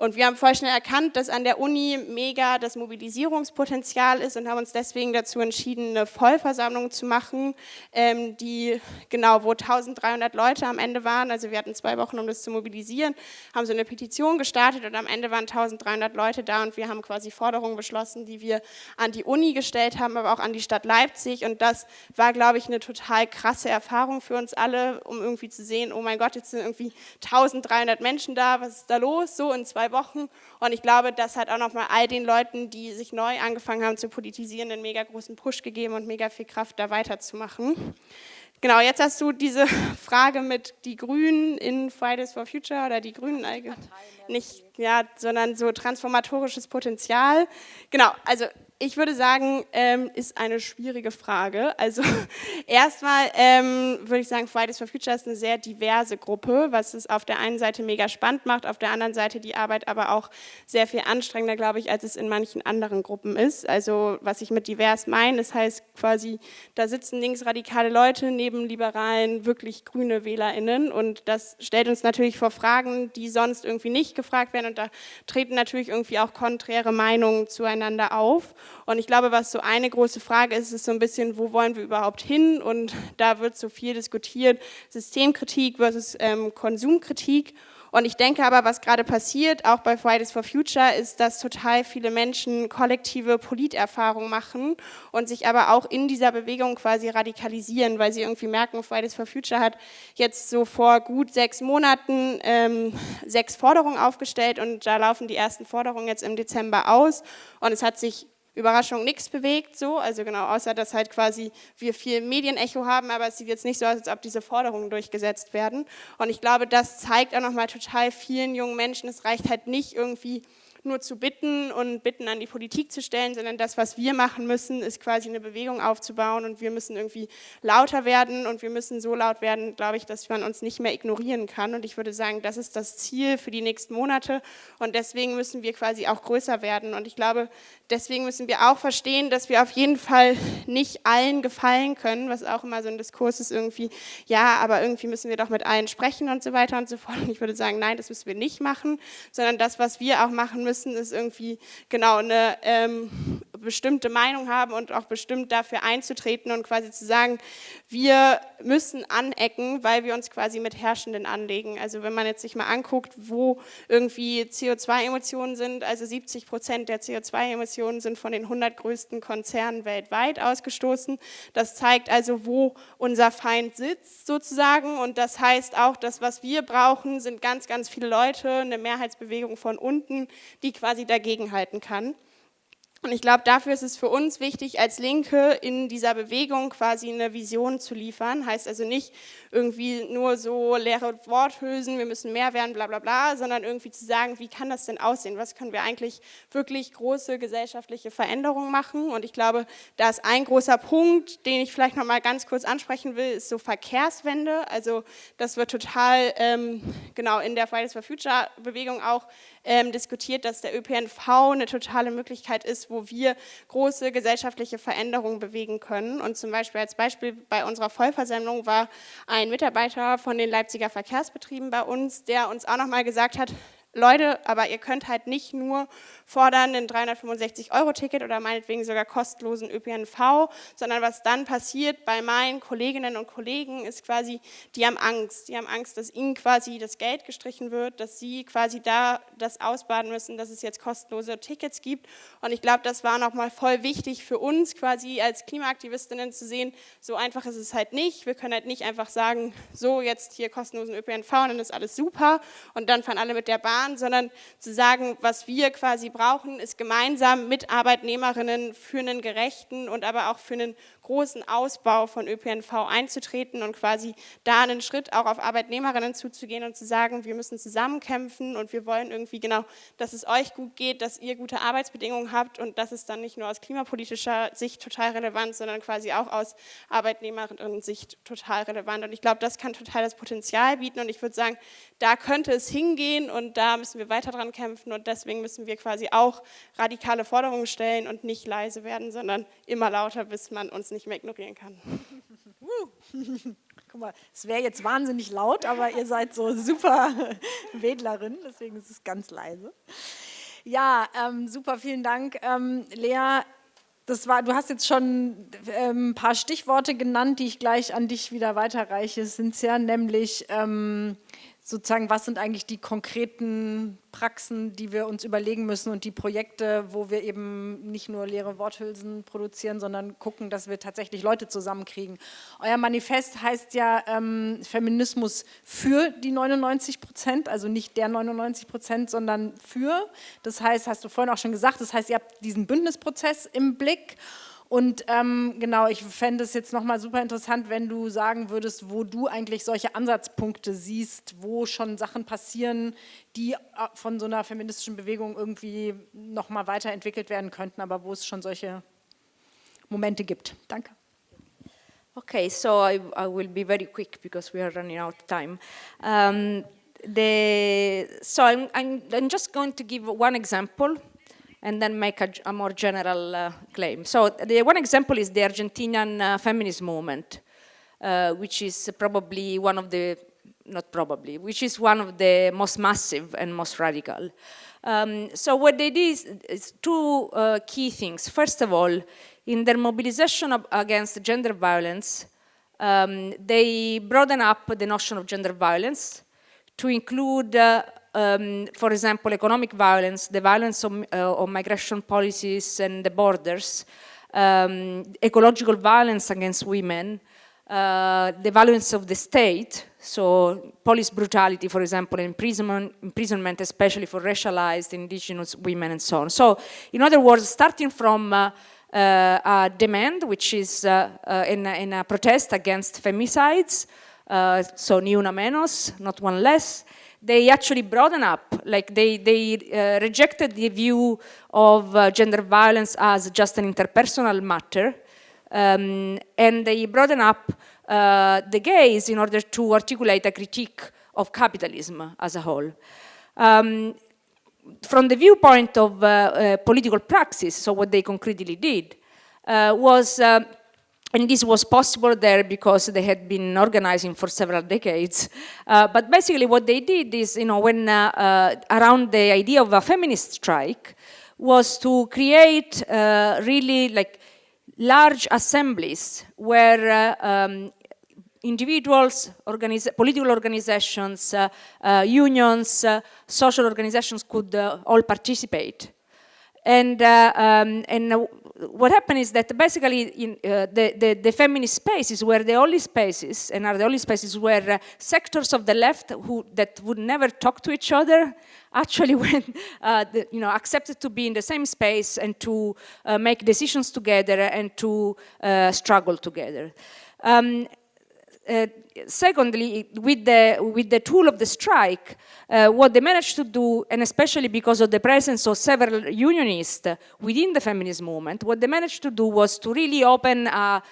Und wir haben voll schnell erkannt, dass an der Uni mega das Mobilisierungspotenzial ist und haben uns deswegen dazu entschieden, eine Vollversammlung zu machen, ähm, die genau, wo 1300 Leute am Ende waren. Also wir hatten zwei Wochen, um das zu mobilisieren, haben so eine Petition gestartet und am Ende waren 1300 Leute da und wir haben quasi Forderungen beschlossen, die wir an die Uni gestellt haben, aber auch an die Stadt Leipzig. Und das war, glaube ich, eine total krasse Erfahrung für uns alle, um irgendwie zu sehen, oh mein Gott, jetzt sind irgendwie 1300 Menschen da, was ist da los? So in zwei Wochen. Und ich glaube, das hat auch nochmal all den Leuten, die sich neu angefangen haben zu politisieren, einen mega großen Push gegeben und mega viel Kraft, da weiterzumachen. Genau, jetzt hast du diese Frage mit die Grünen in Fridays for Future oder die Grünen allgemein. Nicht, ja, sondern so transformatorisches Potenzial. Genau, also ich würde sagen, ähm, ist eine schwierige Frage. Also erstmal ähm, würde ich sagen, Fridays for Future ist eine sehr diverse Gruppe, was es auf der einen Seite mega spannend macht, auf der anderen Seite die Arbeit aber auch sehr viel anstrengender, glaube ich, als es in manchen anderen Gruppen ist. Also was ich mit divers meine, das heißt quasi, da sitzen linksradikale Leute neben liberalen, wirklich grüne WählerInnen und das stellt uns natürlich vor Fragen, die sonst irgendwie nicht gefragt werden und da treten natürlich irgendwie auch konträre Meinungen zueinander auf. Und ich glaube, was so eine große Frage ist, ist so ein bisschen, wo wollen wir überhaupt hin? Und da wird so viel diskutiert, Systemkritik versus ähm, Konsumkritik. Und ich denke aber, was gerade passiert, auch bei Fridays for Future, ist, dass total viele Menschen kollektive Politerfahrungen machen und sich aber auch in dieser Bewegung quasi radikalisieren, weil sie irgendwie merken, Fridays for Future hat jetzt so vor gut sechs Monaten ähm, sechs Forderungen aufgestellt und da laufen die ersten Forderungen jetzt im Dezember aus und es hat sich Überraschung nichts bewegt, so, also genau, außer dass halt quasi wir viel Medienecho haben, aber es sieht jetzt nicht so aus, als ob diese Forderungen durchgesetzt werden. Und ich glaube, das zeigt auch nochmal total vielen jungen Menschen, es reicht halt nicht irgendwie nur zu bitten und Bitten an die Politik zu stellen, sondern das, was wir machen müssen, ist quasi eine Bewegung aufzubauen und wir müssen irgendwie lauter werden und wir müssen so laut werden, glaube ich, dass man uns nicht mehr ignorieren kann. Und ich würde sagen, das ist das Ziel für die nächsten Monate und deswegen müssen wir quasi auch größer werden. Und ich glaube, deswegen müssen wir auch verstehen, dass wir auf jeden Fall nicht allen gefallen können, was auch immer so ein Diskurs ist irgendwie, ja, aber irgendwie müssen wir doch mit allen sprechen und so weiter und so fort. Und ich würde sagen, nein, das müssen wir nicht machen, sondern das, was wir auch machen müssen, ist irgendwie genau eine ähm, bestimmte Meinung haben und auch bestimmt dafür einzutreten und quasi zu sagen, wir müssen anecken, weil wir uns quasi mit Herrschenden anlegen. Also wenn man jetzt sich mal anguckt, wo irgendwie CO2-Emissionen sind, also 70 Prozent der CO2-Emissionen sind von den 100 größten Konzernen weltweit ausgestoßen. Das zeigt also, wo unser Feind sitzt sozusagen und das heißt auch, dass was wir brauchen, sind ganz, ganz viele Leute, eine Mehrheitsbewegung von unten, die quasi dagegenhalten kann. Und ich glaube, dafür ist es für uns wichtig, als Linke in dieser Bewegung quasi eine Vision zu liefern. Heißt also nicht irgendwie nur so leere Worthülsen, wir müssen mehr werden, bla bla bla, sondern irgendwie zu sagen, wie kann das denn aussehen? Was können wir eigentlich wirklich große gesellschaftliche Veränderungen machen? Und ich glaube, da ist ein großer Punkt, den ich vielleicht noch mal ganz kurz ansprechen will, ist so Verkehrswende. Also das wird total ähm, genau in der Fridays for Future Bewegung auch ähm, diskutiert, dass der ÖPNV eine totale Möglichkeit ist, wo wir große gesellschaftliche Veränderungen bewegen können. Und zum Beispiel als Beispiel bei unserer Vollversammlung war ein Mitarbeiter von den Leipziger Verkehrsbetrieben bei uns, der uns auch nochmal gesagt hat, Leute, aber ihr könnt halt nicht nur fordern ein 365-Euro-Ticket oder meinetwegen sogar kostenlosen ÖPNV, sondern was dann passiert bei meinen Kolleginnen und Kollegen ist quasi, die haben Angst. Die haben Angst, dass ihnen quasi das Geld gestrichen wird, dass sie quasi da das ausbaden müssen, dass es jetzt kostenlose Tickets gibt. Und ich glaube, das war nochmal voll wichtig für uns quasi als Klimaaktivistinnen zu sehen, so einfach ist es halt nicht. Wir können halt nicht einfach sagen, so jetzt hier kostenlosen ÖPNV und dann ist alles super und dann fahren alle mit der Bahn, sondern zu sagen, was wir quasi brauchen, ist gemeinsam mit Arbeitnehmerinnen für einen gerechten und aber auch für einen großen Ausbau von ÖPNV einzutreten und quasi da einen Schritt auch auf Arbeitnehmerinnen zuzugehen und zu sagen, wir müssen zusammenkämpfen und wir wollen irgendwie genau, dass es euch gut geht, dass ihr gute Arbeitsbedingungen habt und das ist dann nicht nur aus klimapolitischer Sicht total relevant, sondern quasi auch aus Arbeitnehmerinnen-Sicht total relevant. Und ich glaube, das kann total das Potenzial bieten und ich würde sagen, da könnte es hingehen und da müssen wir weiter dran kämpfen und deswegen müssen wir quasi auch radikale Forderungen stellen und nicht leise werden, sondern immer lauter, bis man uns nicht nicht mehr ignorieren kann. Guck mal, es wäre jetzt wahnsinnig laut, aber ihr seid so super Wedlerin, deswegen ist es ganz leise. Ja, ähm, super, vielen Dank. Ähm, Lea, das war, du hast jetzt schon ähm, ein paar Stichworte genannt, die ich gleich an dich wieder weiterreiche, Cynthia, nämlich ähm, sozusagen, was sind eigentlich die konkreten Praxen, die wir uns überlegen müssen und die Projekte, wo wir eben nicht nur leere Worthülsen produzieren, sondern gucken, dass wir tatsächlich Leute zusammenkriegen. Euer Manifest heißt ja ähm, Feminismus für die 99 Prozent, also nicht der 99 Prozent, sondern für. Das heißt, hast du vorhin auch schon gesagt, das heißt, ihr habt diesen Bündnisprozess im Blick und ähm, genau, ich fände es jetzt nochmal super interessant, wenn du sagen würdest, wo du eigentlich solche Ansatzpunkte siehst, wo schon Sachen passieren, die äh, von so einer feministischen Bewegung irgendwie nochmal weiterentwickelt werden könnten, aber wo es schon solche Momente gibt. Danke. Okay, so I, I will be very quick because we are running out of time. Um, the, so I'm, I'm, I'm just going to give one example and then make a, a more general uh, claim. So the one example is the Argentinian uh, feminist movement, uh, which is probably one of the, not probably, which is one of the most massive and most radical. Um, so what they did is, is two uh, key things. First of all, in their mobilization of, against gender violence, um, they broaden up the notion of gender violence to include uh, um, for example, economic violence, the violence of, uh, of migration policies and the borders, um, ecological violence against women, uh, the violence of the state, so police brutality, for example, imprisonment, imprisonment, especially for racialized indigenous women and so on. So, in other words, starting from uh, uh, a demand, which is uh, uh, in, in, a protest against femicides, uh, so ni una menos, not one less, they actually broaden up, like they, they uh, rejected the view of uh, gender violence as just an interpersonal matter, um, and they broaden up uh, the gaze in order to articulate a critique of capitalism as a whole. Um, from the viewpoint of uh, uh, political praxis, so what they concretely did, uh, was and this was possible there because they had been organizing for several decades. Uh, but basically what they did is, you know, when uh, uh, around the idea of a feminist strike was to create uh, really like large assemblies where uh, um, individuals, political organizations, uh, unions, social organizations could all participate. And, um, and what happened is that basically in, uh, the, the, the, feminist spaces were the only spaces and are the only spaces where uh, sectors of the left who that would never talk to each other actually went, uh, the, you know, accepted to be in the same space and to uh, make decisions together and to uh, struggle together. Um, uh, secondly, with the, with the tool of the strike, uh, what they managed to do, and especially because of the presence of several unionists within the feminist movement, what they managed to do was to really open a,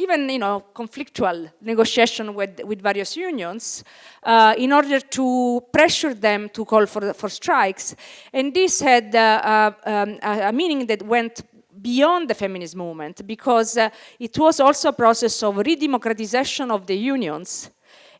even you know conflictual negotiation with, with various unions uh, in order to pressure them to call for, for strikes. And this had uh, uh um, a, meaning that went beyond the feminist movement because uh, it was also a process of redemocratization of the unions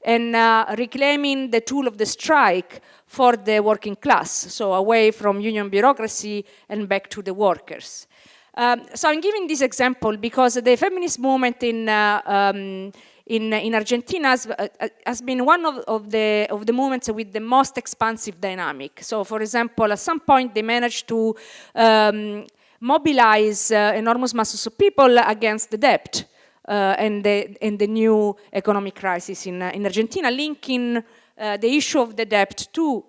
and uh, reclaiming the tool of the strike for the working class, so away from union bureaucracy and back to the workers. Um, so I'm giving this example because the feminist movement in uh, um, in, in, Argentina has, uh, has been one of, of, the, of the movements with the most expansive dynamic. So for example, at some point they managed to um, mobilize uh, enormous masses of people against the debt uh, and, the, and the new economic crisis in, uh, in Argentina, linking the issue of the debt to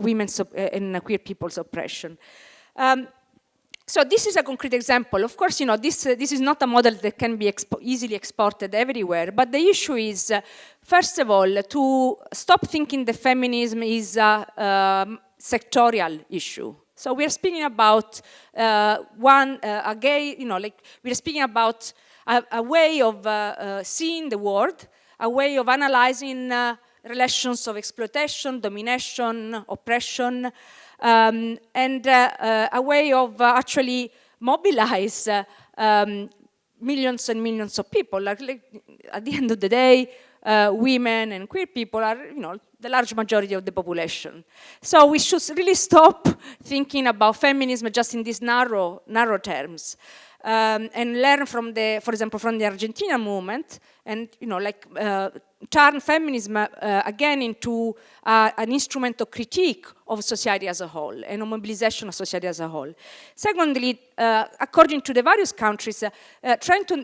women's and queer people's oppression. Um, so this is a concrete example. Of course, you know, this, uh, this is not a model that can be expo easily exported everywhere, but the issue is, uh, first of all, to stop thinking that feminism is a um, sectorial issue. So we're speaking about uh, one, uh, a gay, you know, like we're speaking about a, a way of uh, uh seeing the world, a way of analyzing uh, relations of exploitation, domination, oppression, um, and uh, a way of actually mobilize um, millions and millions of people. Like, like, at the end of the day, uh, women and queer people are, you know, the large majority of the population. So we should really stop thinking about feminism just in these narrow, narrow terms. Um, and learn from the, for example, from the Argentina movement, and you know, like uh, turn feminism uh, again into uh, an instrument of critique of society as a whole and a mobilization of society as a whole. Secondly, uh, according to the various countries, uh, uh, trying to,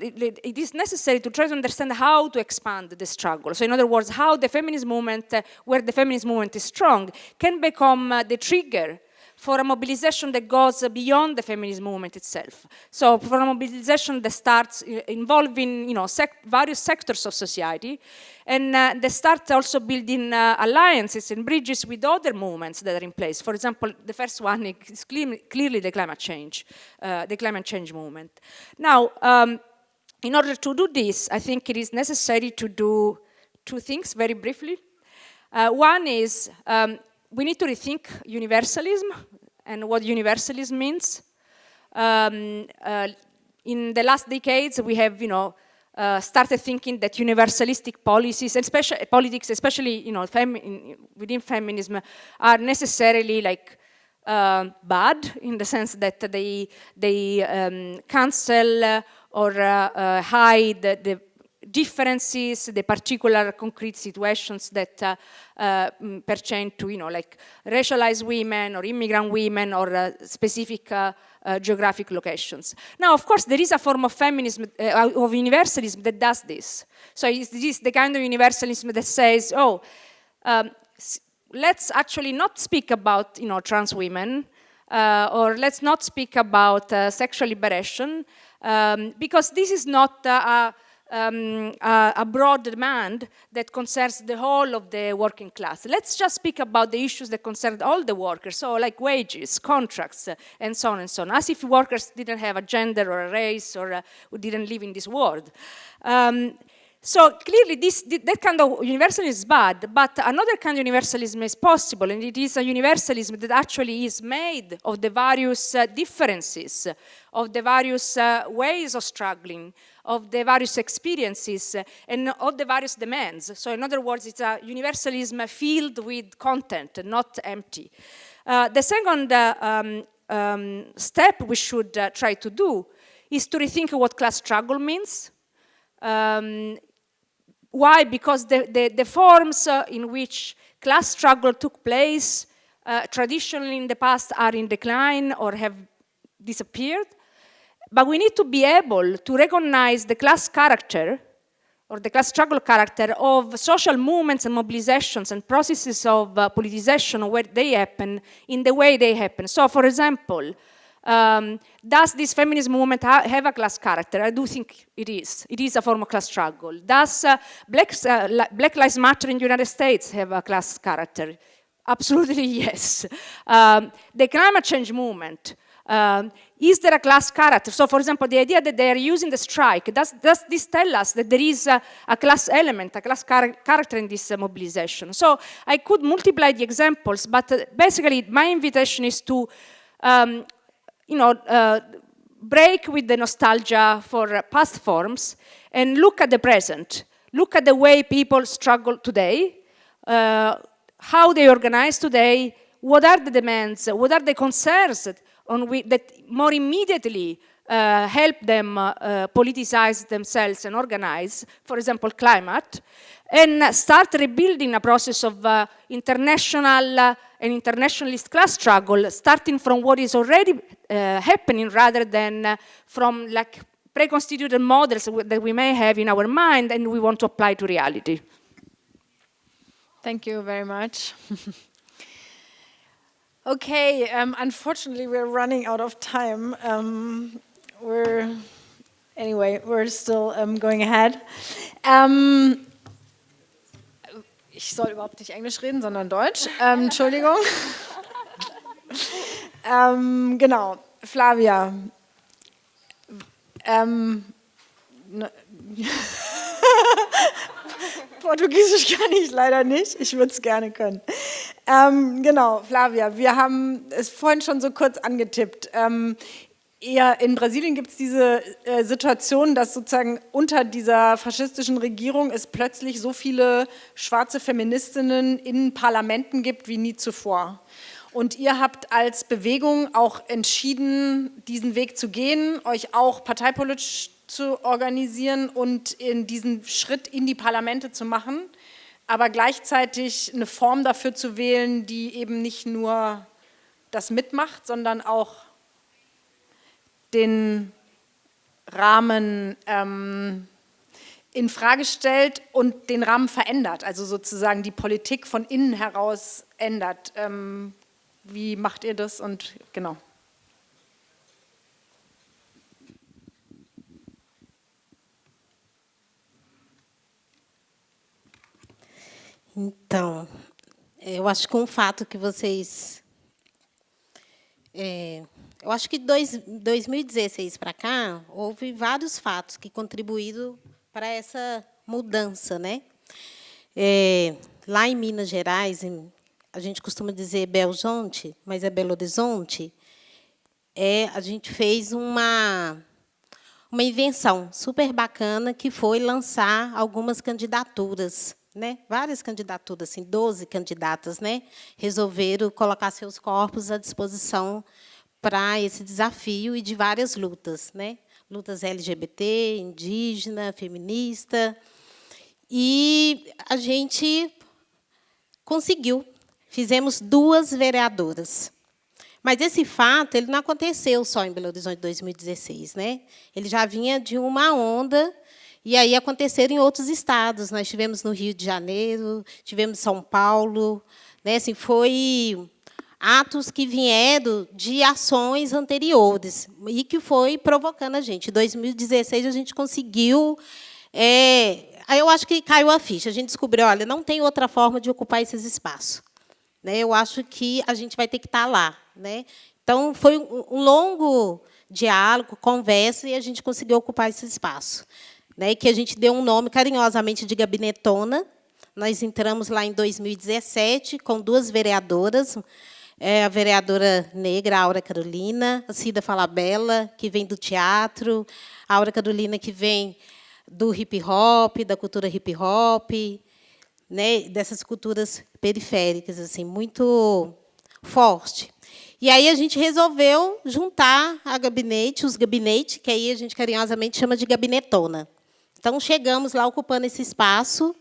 it is necessary to try to understand how to expand the struggle. So in other words, how the feminist movement, where the feminist movement is strong, can become the trigger for a mobilization that goes beyond the feminist movement itself. So for a mobilization that starts involving you know, sec various sectors of society and uh, they start also building uh, alliances and bridges with other movements that are in place. For example, the first one is clearly the climate change, uh, the climate change movement. Now, um, in order to do this, I think it is necessary to do two things very briefly. Uh, one is um, we need to rethink universalism and what universalism means. Um, uh, in the last decades, we have, you know, uh, started thinking that universalistic policies, and especially politics, especially, you know, femi within feminism, are necessarily like uh, bad in the sense that they they um, cancel or uh, uh hide the differences, the particular concrete situations that uh, uh, mm, pertain to, you know, like racialized women or immigrant women or uh, specific uh, uh, geographic locations. Now, of course, there is a form of feminism, uh, of universalism that does this. So it's this the kind of universalism that says, oh, um, let's actually not speak about, you know, trans women, or let's not speak about sexual liberation, um, because this is not a um, uh, a broad demand that concerns the whole of the working class. Let's just speak about the issues that concern all the workers, so like wages, contracts, uh, and so on and so on, as if workers didn't have a gender or a race or uh, didn't live in this world. Um, so clearly this, that kind of universalism is bad, but another kind of universalism is possible, and it is a universalism that actually is made of the various uh, differences, of the various uh, ways of struggling, of the various experiences, uh, and of the various demands. So in other words, it's a universalism filled with content, not empty. Uh, the second uh, um, um, step we should try to do is to rethink what class struggle means. Um, why? Because the, the, the forms uh, in which class struggle took place uh, traditionally in the past are in decline or have disappeared. But we need to be able to recognize the class character or the class struggle character of social movements and mobilizations and processes of uh, politicization where they happen in the way they happen. So for example, um, does this feminist movement ha have a class character? I do think it is. It is a form of class struggle. Does uh, Black, uh, Black Lives Matter in the United States have a class character? Absolutely yes. Um, the climate change movement, um, is there a class character? So for example, the idea that they are using the strike, does, does this tell us that there is a, a class element, a class char character in this uh, mobilization? So I could multiply the examples, but uh, basically my invitation is to um, you know, uh, break with the nostalgia for past forms and look at the present. Look at the way people struggle today, uh, how they organize today, what are the demands, what are the concerns on that more immediately uh, help them uh, politicize themselves and organize, for example, climate, and start rebuilding a process of uh, international and internationalist class struggle, starting from what is already uh, happening rather than uh, from like pre-constituted models that we may have in our mind and we want to apply to reality. Thank you very much. okay, um, unfortunately we're running out of time. Um, we're, anyway, we're still um, going ahead. Ich soll überhaupt nicht Englisch reden, sondern Deutsch. Ähm, Entschuldigung. ähm, genau, Flavia. Ähm, ne, Portugiesisch kann ich leider nicht, ich würde es gerne können. Ähm, genau, Flavia, wir haben es vorhin schon so kurz angetippt. Eher in Brasilien gibt es diese äh, Situation, dass sozusagen unter dieser faschistischen Regierung es plötzlich so viele schwarze Feministinnen in Parlamenten gibt wie nie zuvor. Und ihr habt als Bewegung auch entschieden, diesen Weg zu gehen, euch auch parteipolitisch zu organisieren und in diesen Schritt in die Parlamente zu machen, aber gleichzeitig eine Form dafür zu wählen, die eben nicht nur das mitmacht, sondern auch den Rahmen ähm, in Frage stellt und den Rahmen verändert, also sozusagen die Politik von innen heraus ändert. Ähm, wie macht ihr das und genau? Então, eu acho que um fato que vocês... É, eu acho que de 2016 para cá, houve vários fatos que contribuíram para essa mudança. Né? É, lá em Minas Gerais, em, a gente costuma dizer Belzonte, mas é Belo Horizonte, é, a gente fez uma, uma invenção super bacana, que foi lançar algumas candidaturas né? várias candidaturas, assim, 12 candidatas, né? resolveram colocar seus corpos à disposição para esse desafio e de várias lutas, né? lutas LGBT, indígena, feminista. E a gente conseguiu. Fizemos duas vereadoras. Mas esse fato ele não aconteceu só em Belo Horizonte 2016. Né? Ele já vinha de uma onda e aí aconteceram em outros estados. Nós tivemos no Rio de Janeiro, tivemos em São Paulo. Né? Assim, foi atos que vieram de ações anteriores e que foi provocando a gente. Em 2016, a gente conseguiu... É, eu acho que caiu a ficha. A gente descobriu, olha, não tem outra forma de ocupar esses espaços. Né? Eu acho que a gente vai ter que estar lá. Né? Então, foi um longo diálogo, conversa, e a gente conseguiu ocupar esse espaço né, que a gente deu um nome carinhosamente de gabinetona. Nós entramos lá em 2017 com duas vereadoras, é, a vereadora negra, Aura Carolina, a Cida Falabella, que vem do teatro, a Aura Carolina, que vem do hip-hop, da cultura hip-hop, né, dessas culturas periféricas, assim, muito forte. E aí a gente resolveu juntar a gabinete, os gabinetes, que aí a gente carinhosamente chama de gabinetona. Então, chegamos lá ocupando esse espaço,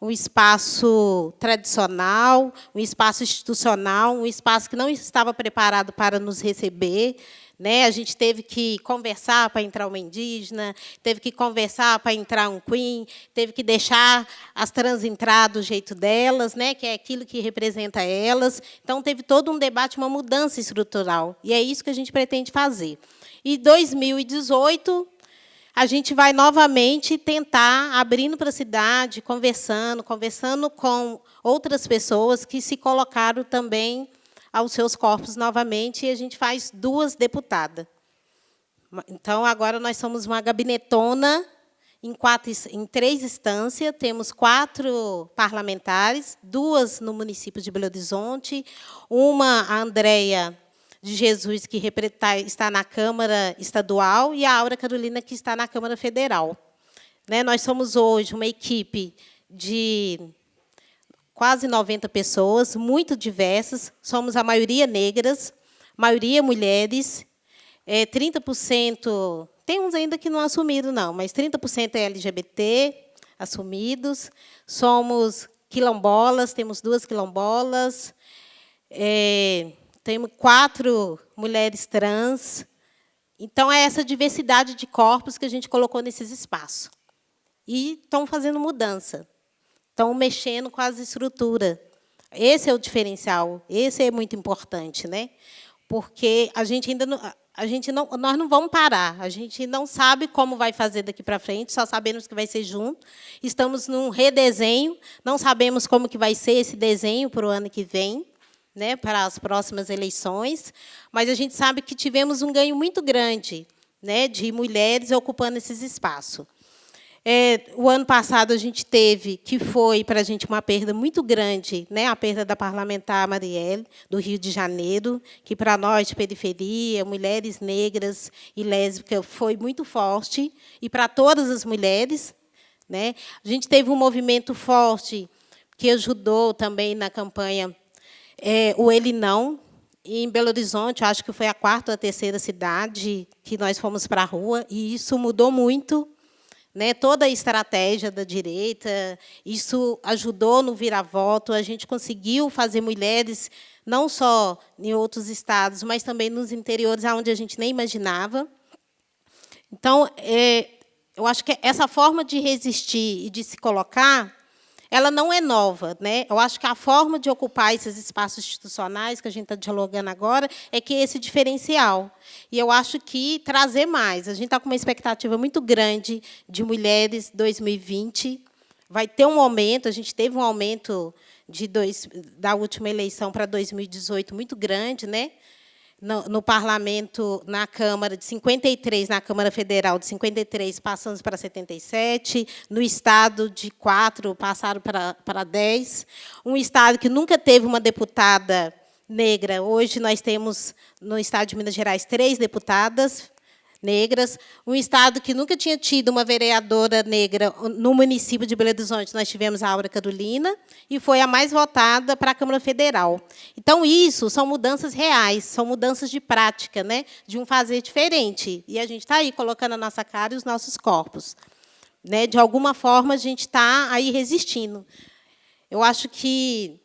um espaço tradicional, um espaço institucional, um espaço que não estava preparado para nos receber. Né? A gente teve que conversar para entrar uma indígena, teve que conversar para entrar um queen, teve que deixar as trans entrar do jeito delas, né? que é aquilo que representa elas. Então, teve todo um debate, uma mudança estrutural. E é isso que a gente pretende fazer. E 2018, a gente vai novamente tentar, abrindo para a cidade, conversando, conversando com outras pessoas que se colocaram também aos seus corpos novamente, e a gente faz duas deputadas. Então, agora nós somos uma gabinetona em, quatro, em três instâncias, temos quatro parlamentares, duas no município de Belo Horizonte, uma, a Andréia de Jesus, que está na Câmara Estadual, e a Aura Carolina, que está na Câmara Federal. Né, nós somos hoje uma equipe de quase 90 pessoas, muito diversas, somos a maioria negras, maioria mulheres, é, 30%, tem uns ainda que não assumiram, não, mas 30% é LGBT, assumidos, somos quilombolas, temos duas quilombolas, é, temos quatro mulheres trans. Então, é essa diversidade de corpos que a gente colocou nesses espaços. E estão fazendo mudança, estão mexendo com as estruturas. Esse é o diferencial, esse é muito importante, né? porque a gente ainda não, a gente não, nós não vamos parar, a gente não sabe como vai fazer daqui para frente, só sabemos que vai ser junto. Estamos num redesenho, não sabemos como que vai ser esse desenho para o ano que vem né, para as próximas eleições, mas a gente sabe que tivemos um ganho muito grande né, de mulheres ocupando esses espaços. É, o ano passado a gente teve, que foi para a gente uma perda muito grande, né, a perda da parlamentar Marielle, do Rio de Janeiro, que para nós, de periferia, mulheres negras e lésbicas, foi muito forte, e para todas as mulheres. Né. A gente teve um movimento forte que ajudou também na campanha é, o Ele Não, em Belo Horizonte, acho que foi a quarta ou a terceira cidade que nós fomos para a rua, e isso mudou muito né, toda a estratégia da direita, isso ajudou no vira-voto, a gente conseguiu fazer mulheres, não só em outros estados, mas também nos interiores, onde a gente nem imaginava. Então, é, eu acho que essa forma de resistir e de se colocar ela não é nova. Né? Eu acho que a forma de ocupar esses espaços institucionais que a gente está dialogando agora é que é esse diferencial. E eu acho que trazer mais. A gente está com uma expectativa muito grande de mulheres 2020. Vai ter um aumento, a gente teve um aumento de dois, da última eleição para 2018 muito grande, né? No, no, parlamento, na Câmara, de 53, na Câmara Federal, de 53, passamos para 77, no Estado, de 4, passaram para, para 10. Um Estado que nunca teve uma deputada negra. Hoje, nós temos, no Estado de Minas Gerais, três deputadas negras, um estado que nunca tinha tido uma vereadora negra no município de Belo Horizonte, nós tivemos a Aura Carolina, e foi a mais votada para a Câmara Federal. Então, isso são mudanças reais, são mudanças de prática, né, de um fazer diferente. E a gente está aí colocando a nossa cara e os nossos corpos. Né, de alguma forma, a gente está aí resistindo. Eu acho que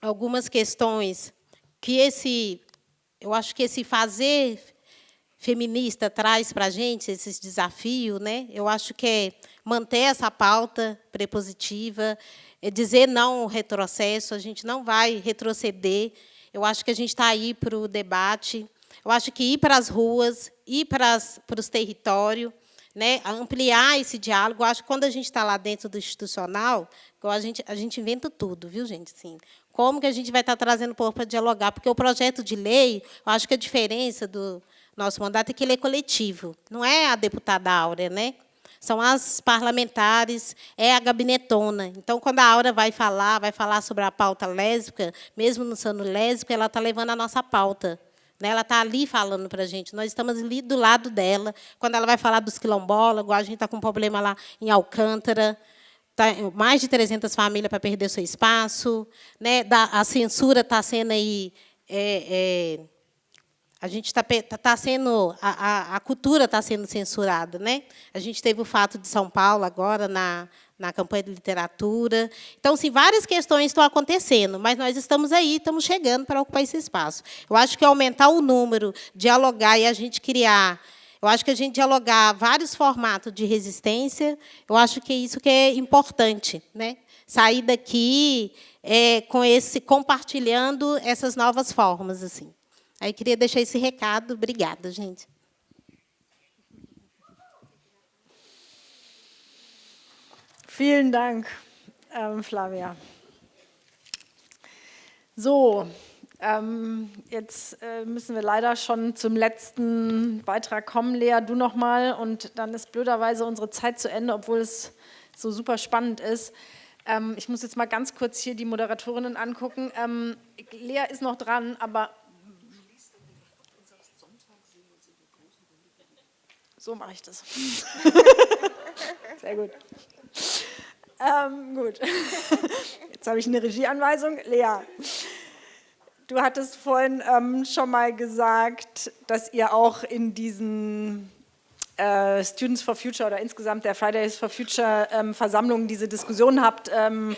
algumas questões que esse, eu acho que esse fazer feminista traz para a gente, esses desafios, né? eu acho que é manter essa pauta prepositiva, é dizer não ao retrocesso, a gente não vai retroceder. Eu acho que a gente está aí para o debate. Eu acho que ir para as ruas, ir para, as, para os territórios, né, ampliar esse diálogo. Eu acho que quando a gente está lá dentro do institucional, a gente, a gente inventa tudo, viu, gente? Assim, como que a gente vai estar tá trazendo o povo para dialogar? Porque o projeto de lei, eu acho que a diferença do, nosso mandato é que ele é coletivo, não é a deputada Áurea, né? São as parlamentares, é a gabinetona. Então, quando a Áurea vai falar, vai falar sobre a pauta lésbica, mesmo não sendo lésbica, ela está levando a nossa pauta. Né? Ela está ali falando para a gente, nós estamos ali do lado dela. Quando ela vai falar dos quilombolas, a gente está com um problema lá em Alcântara, tá, mais de 300 famílias para perder seu espaço. Né? a censura está sendo aí... É, é, a gente está tá, tá sendo, a, a, a cultura está sendo censurada. Né? A gente teve o fato de São Paulo agora, na, na campanha de literatura. Então, sim, várias questões estão acontecendo, mas nós estamos aí, estamos chegando para ocupar esse espaço. Eu acho que aumentar o número, dialogar e a gente criar eu acho que a gente dialogar vários formatos de resistência, eu acho que é isso que é importante, né? Sair daqui é, com esse compartilhando essas novas formas assim. Aí queria deixar esse recado. Obrigada, gente. Vielen Dank, ähm, Flavia. So, ähm, jetzt äh, müssen wir leider schon zum letzten Beitrag kommen. Lea, du noch mal und dann ist blöderweise unsere Zeit zu Ende, obwohl es so super spannend ist. Ähm, ich muss jetzt mal ganz kurz hier die Moderatorinnen angucken. Ähm, Lea ist noch dran, aber So mache ich das. Sehr gut. Ähm, gut. Jetzt habe ich eine Regieanweisung. Lea, du hattest vorhin ähm, schon mal gesagt, dass ihr auch in diesen äh, Students for Future oder insgesamt der Fridays for Future ähm, Versammlungen diese Diskussion habt, ähm,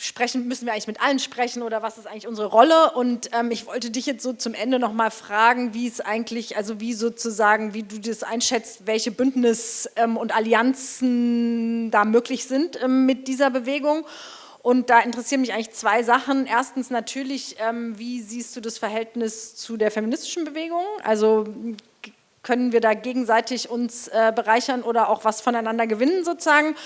sprechen, müssen wir eigentlich mit allen sprechen oder was ist eigentlich unsere Rolle? Und ähm, ich wollte dich jetzt so zum Ende noch mal fragen, wie es eigentlich, also wie sozusagen, wie du das einschätzt, welche Bündnis ähm, und Allianzen da möglich sind ähm, mit dieser Bewegung. Und da interessieren mich eigentlich zwei Sachen. Erstens natürlich, ähm, wie siehst du das Verhältnis zu der feministischen Bewegung? Also können wir da gegenseitig uns äh, bereichern oder auch was voneinander gewinnen sozusagen?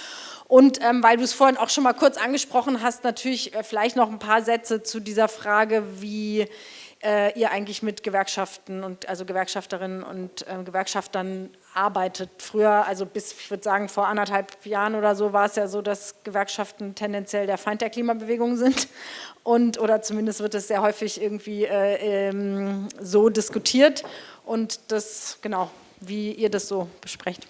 Und ähm, weil du es vorhin auch schon mal kurz angesprochen hast, natürlich äh, vielleicht noch ein paar Sätze zu dieser Frage, wie äh, ihr eigentlich mit Gewerkschaften und also Gewerkschafterinnen und äh, Gewerkschaftern arbeitet. Früher, also bis, ich würde sagen, vor anderthalb Jahren oder so, war es ja so, dass Gewerkschaften tendenziell der Feind der Klimabewegung sind. Und, oder zumindest wird es sehr häufig irgendwie äh, ähm, so diskutiert. Und das, genau, wie ihr das so besprecht.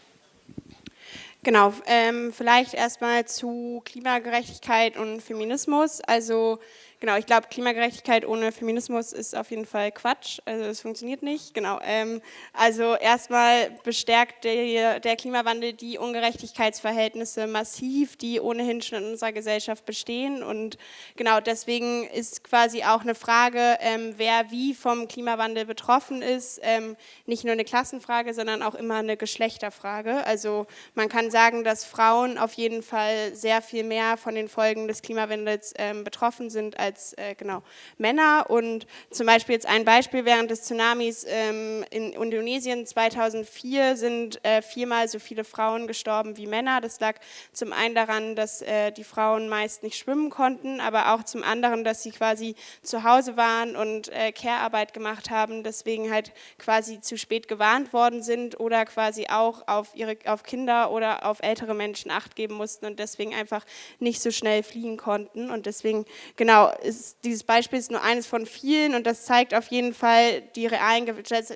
Genau, ähm, vielleicht erstmal zu Klimagerechtigkeit und Feminismus. Also Genau, ich glaube, Klimagerechtigkeit ohne Feminismus ist auf jeden Fall Quatsch. Also es funktioniert nicht. Genau. Ähm, also erstmal bestärkt der, der, Klimawandel die Ungerechtigkeitsverhältnisse massiv, die ohnehin schon in unserer Gesellschaft bestehen. Und genau deswegen ist quasi auch eine Frage, ähm, wer wie vom Klimawandel betroffen ist, ähm, nicht nur eine Klassenfrage, sondern auch immer eine Geschlechterfrage. Also man kann sagen, dass Frauen auf jeden Fall sehr viel mehr von den Folgen des Klimawandels ähm, betroffen sind als als äh, genau, Männer. Und zum Beispiel jetzt ein Beispiel, während des Tsunamis ähm, in Indonesien 2004 sind äh, viermal so viele Frauen gestorben wie Männer. Das lag zum einen daran, dass äh, die Frauen meist nicht schwimmen konnten, aber auch zum anderen, dass sie quasi zu Hause waren und äh, Care-Arbeit gemacht haben, deswegen halt quasi zu spät gewarnt worden sind oder quasi auch auf, ihre, auf Kinder oder auf ältere Menschen Acht geben mussten und deswegen einfach nicht so schnell fliehen konnten. Und deswegen, genau, ist, dieses Beispiel ist nur eines von vielen und das zeigt auf jeden Fall, die realen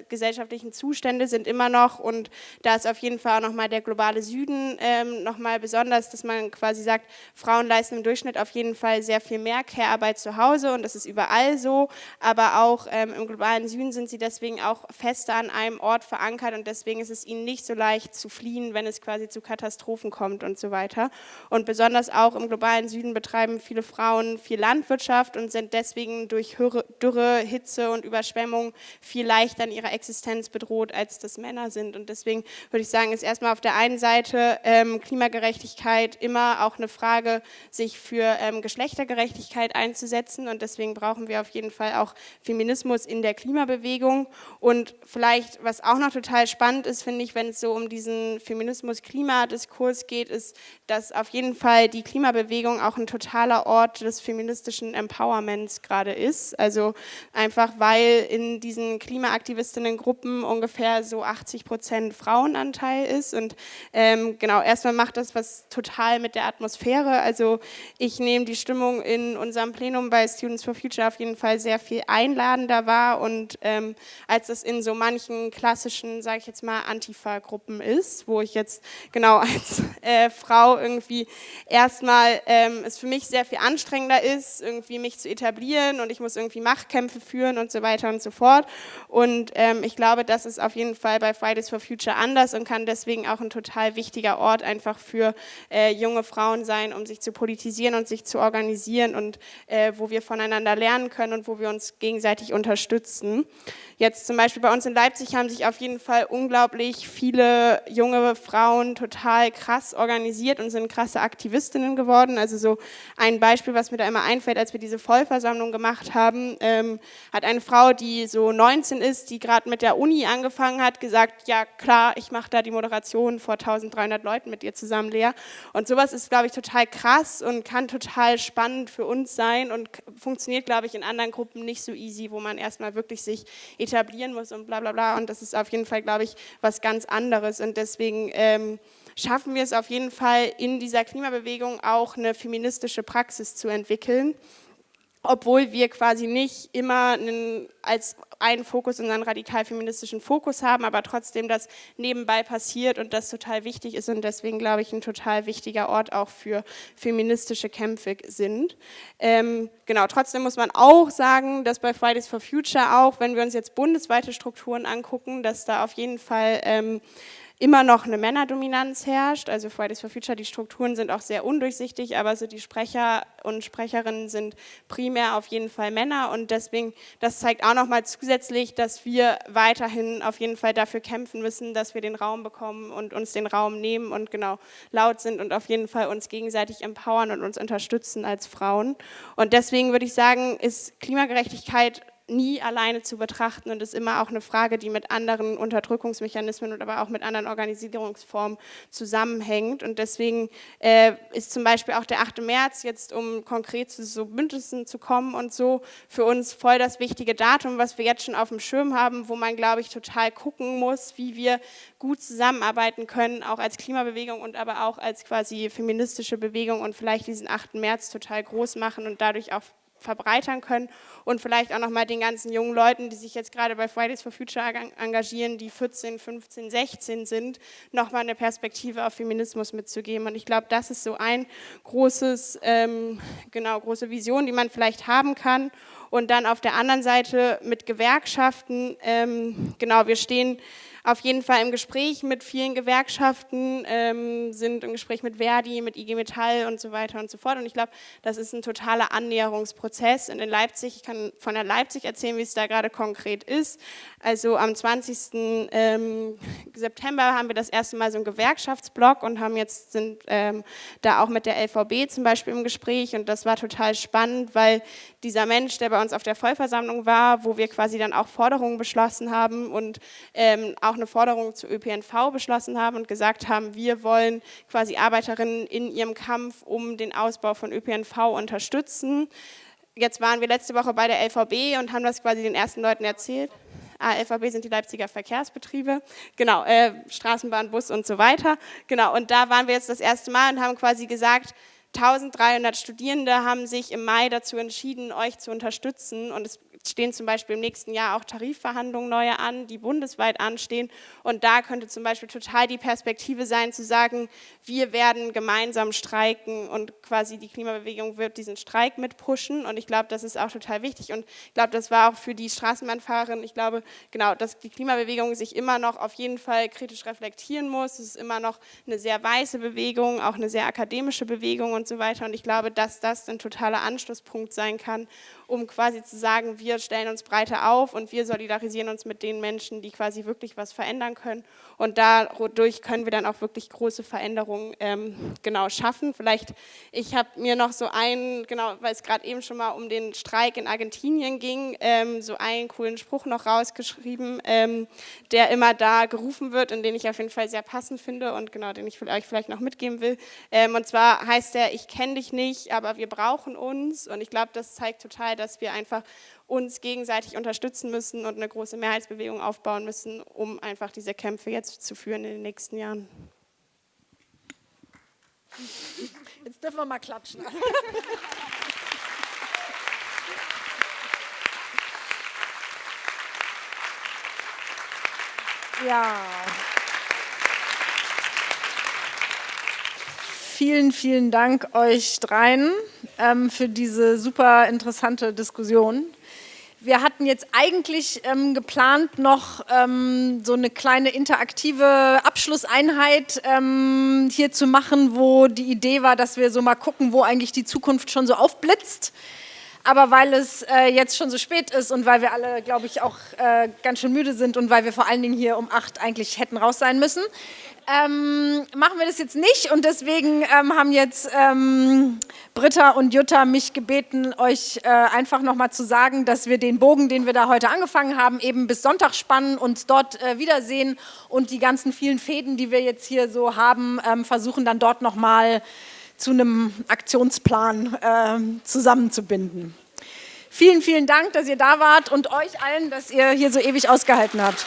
gesellschaftlichen Zustände sind immer noch und da ist auf jeden Fall auch nochmal der globale Süden ähm, nochmal besonders, dass man quasi sagt, Frauen leisten im Durchschnitt auf jeden Fall sehr viel mehr Care-Arbeit zu Hause und das ist überall so, aber auch ähm, im globalen Süden sind sie deswegen auch fester an einem Ort verankert und deswegen ist es ihnen nicht so leicht zu fliehen, wenn es quasi zu Katastrophen kommt und so weiter. Und besonders auch im globalen Süden betreiben viele Frauen viel Landwirtschaft, Landwirtschaft und sind deswegen durch Dürre, Hitze und Überschwemmung viel leichter in ihrer Existenz bedroht, als das Männer sind. Und deswegen würde ich sagen, ist erstmal auf der einen Seite ähm, Klimagerechtigkeit immer auch eine Frage, sich für ähm, Geschlechtergerechtigkeit einzusetzen. Und deswegen brauchen wir auf jeden Fall auch Feminismus in der Klimabewegung. Und vielleicht, was auch noch total spannend ist, finde ich, wenn es so um diesen Feminismus-Klimadiskurs geht, ist, dass auf jeden Fall die Klimabewegung auch ein totaler Ort des feministischen Empowerments gerade ist. Also einfach, weil in diesen Klimaaktivistinnen-Gruppen ungefähr so 80 Prozent Frauenanteil ist. Und ähm, genau, erstmal macht das was total mit der Atmosphäre. Also ich nehme die Stimmung in unserem Plenum bei Students for Future auf jeden Fall sehr viel einladender wahr. Und ähm, als das in so manchen klassischen, sage ich jetzt mal, Antifa-Gruppen ist, wo ich jetzt genau als äh, Frau irgendwie erstmal ähm, es für mich sehr viel anstrengender ist, irgendwie irgendwie mich zu etablieren und ich muss irgendwie Machtkämpfe führen und so weiter und so fort. Und ähm, ich glaube, das ist auf jeden Fall bei Fridays for Future anders und kann deswegen auch ein total wichtiger Ort einfach für äh, junge Frauen sein, um sich zu politisieren und sich zu organisieren und äh, wo wir voneinander lernen können und wo wir uns gegenseitig unterstützen. Jetzt zum Beispiel bei uns in Leipzig haben sich auf jeden Fall unglaublich viele junge Frauen total krass organisiert und sind krasse Aktivistinnen geworden. Also so ein Beispiel, was mir da immer einfällt, als wir diese Vollversammlung gemacht haben, ähm, hat eine Frau, die so 19 ist, die gerade mit der Uni angefangen hat, gesagt, ja klar, ich mache da die Moderation vor 1300 Leuten mit ihr zusammen, Lea. Und sowas ist, glaube ich, total krass und kann total spannend für uns sein und funktioniert, glaube ich, in anderen Gruppen nicht so easy, wo man erstmal wirklich sich etablieren muss und bla bla bla. Und das ist auf jeden Fall, glaube ich, was ganz anderes. Und deswegen ähm, schaffen wir es auf jeden Fall in dieser Klimabewegung auch eine feministische Praxis zu entwickeln obwohl wir quasi nicht immer einen, als einen Fokus unseren radikal feministischen Fokus haben, aber trotzdem das nebenbei passiert und das total wichtig ist und deswegen, glaube ich, ein total wichtiger Ort auch für feministische Kämpfe sind. Ähm, genau, trotzdem muss man auch sagen, dass bei Fridays for Future auch, wenn wir uns jetzt bundesweite Strukturen angucken, dass da auf jeden Fall ähm, immer noch eine Männerdominanz herrscht. Also Fridays for Future, die Strukturen sind auch sehr undurchsichtig, aber so die Sprecher und Sprecherinnen sind primär auf jeden Fall Männer und deswegen, das zeigt auch nochmal zusätzlich, dass wir weiterhin auf jeden Fall dafür kämpfen müssen, dass wir den Raum bekommen und uns den Raum nehmen und genau laut sind und auf jeden Fall uns gegenseitig empowern und uns unterstützen als Frauen. Und deswegen würde ich sagen, ist Klimagerechtigkeit nie alleine zu betrachten und ist immer auch eine Frage, die mit anderen Unterdrückungsmechanismen und aber auch mit anderen Organisierungsformen zusammenhängt. Und deswegen äh, ist zum Beispiel auch der 8. März jetzt, um konkret zu so Bündnissen zu kommen und so, für uns voll das wichtige Datum, was wir jetzt schon auf dem Schirm haben, wo man, glaube ich, total gucken muss, wie wir gut zusammenarbeiten können, auch als Klimabewegung und aber auch als quasi feministische Bewegung und vielleicht diesen 8. März total groß machen und dadurch auch verbreitern können und vielleicht auch nochmal den ganzen jungen Leuten, die sich jetzt gerade bei Fridays for Future engagieren, die 14, 15, 16 sind, nochmal eine Perspektive auf Feminismus mitzugeben. Und ich glaube, das ist so ein großes, ähm, genau, große Vision, die man vielleicht haben kann. Und dann auf der anderen Seite mit Gewerkschaften, ähm, genau, wir stehen auf jeden Fall im Gespräch mit vielen Gewerkschaften, ähm, sind im Gespräch mit Verdi, mit IG Metall und so weiter und so fort. Und ich glaube, das ist ein totaler Annäherungsprozess. Und in Leipzig, ich kann von der Leipzig erzählen, wie es da gerade konkret ist. Also am 20. Ähm, September haben wir das erste Mal so einen Gewerkschaftsblock und haben jetzt sind ähm, da auch mit der LVB zum Beispiel im Gespräch. Und das war total spannend, weil dieser Mensch, der bei uns auf der Vollversammlung war, wo wir quasi dann auch Forderungen beschlossen haben und ähm, auch eine Forderung zu ÖPNV beschlossen haben und gesagt haben, wir wollen quasi Arbeiterinnen in ihrem Kampf um den Ausbau von ÖPNV unterstützen. Jetzt waren wir letzte Woche bei der LVB und haben das quasi den ersten Leuten erzählt. Ah, LVB sind die Leipziger Verkehrsbetriebe, genau, äh, Straßenbahn, Bus und so weiter. Genau, und da waren wir jetzt das erste Mal und haben quasi gesagt, 1300 Studierende haben sich im Mai dazu entschieden, euch zu unterstützen und es stehen zum Beispiel im nächsten Jahr auch Tarifverhandlungen neue an, die bundesweit anstehen. Und da könnte zum Beispiel total die Perspektive sein zu sagen, wir werden gemeinsam streiken und quasi die Klimabewegung wird diesen Streik mitpushen und ich glaube, das ist auch total wichtig. Und ich glaube, das war auch für die Straßenbahnfahrerin, ich glaube, genau, dass die Klimabewegung sich immer noch auf jeden Fall kritisch reflektieren muss, es ist immer noch eine sehr weiße Bewegung, auch eine sehr akademische Bewegung und so weiter. Und ich glaube, dass das ein totaler Anschlusspunkt sein kann, um quasi zu sagen, wir stellen uns breiter auf und wir solidarisieren uns mit den Menschen, die quasi wirklich was verändern können. Und dadurch können wir dann auch wirklich große Veränderungen ähm, genau schaffen. Vielleicht, ich habe mir noch so einen, genau, weil es gerade eben schon mal um den Streik in Argentinien ging, ähm, so einen coolen Spruch noch rausgeschrieben, ähm, der immer da gerufen wird und den ich auf jeden Fall sehr passend finde und genau, den ich euch vielleicht noch mitgeben will. Ähm, und zwar heißt der, ich kenne dich nicht, aber wir brauchen uns. Und ich glaube, das zeigt total, dass wir einfach uns gegenseitig unterstützen müssen und eine große Mehrheitsbewegung aufbauen müssen, um einfach diese Kämpfe jetzt zu führen in den nächsten Jahren. Jetzt dürfen wir mal klatschen. Ja. Vielen, vielen Dank euch dreien ähm, für diese super interessante Diskussion. Wir hatten jetzt eigentlich ähm, geplant, noch ähm, so eine kleine interaktive Abschlusseinheit ähm, hier zu machen, wo die Idee war, dass wir so mal gucken, wo eigentlich die Zukunft schon so aufblitzt. Aber weil es äh, jetzt schon so spät ist und weil wir alle, glaube ich, auch äh, ganz schön müde sind und weil wir vor allen Dingen hier um acht eigentlich hätten raus sein müssen, ähm, machen wir das jetzt nicht. Und deswegen ähm, haben jetzt ähm, Britta und Jutta mich gebeten, euch äh, einfach nochmal zu sagen, dass wir den Bogen, den wir da heute angefangen haben, eben bis Sonntag spannen, und dort äh, wiedersehen und die ganzen vielen Fäden, die wir jetzt hier so haben, ähm, versuchen dann dort nochmal zu einem Aktionsplan äh, zusammenzubinden. Vielen, vielen Dank, dass ihr da wart und euch allen, dass ihr hier so ewig ausgehalten habt.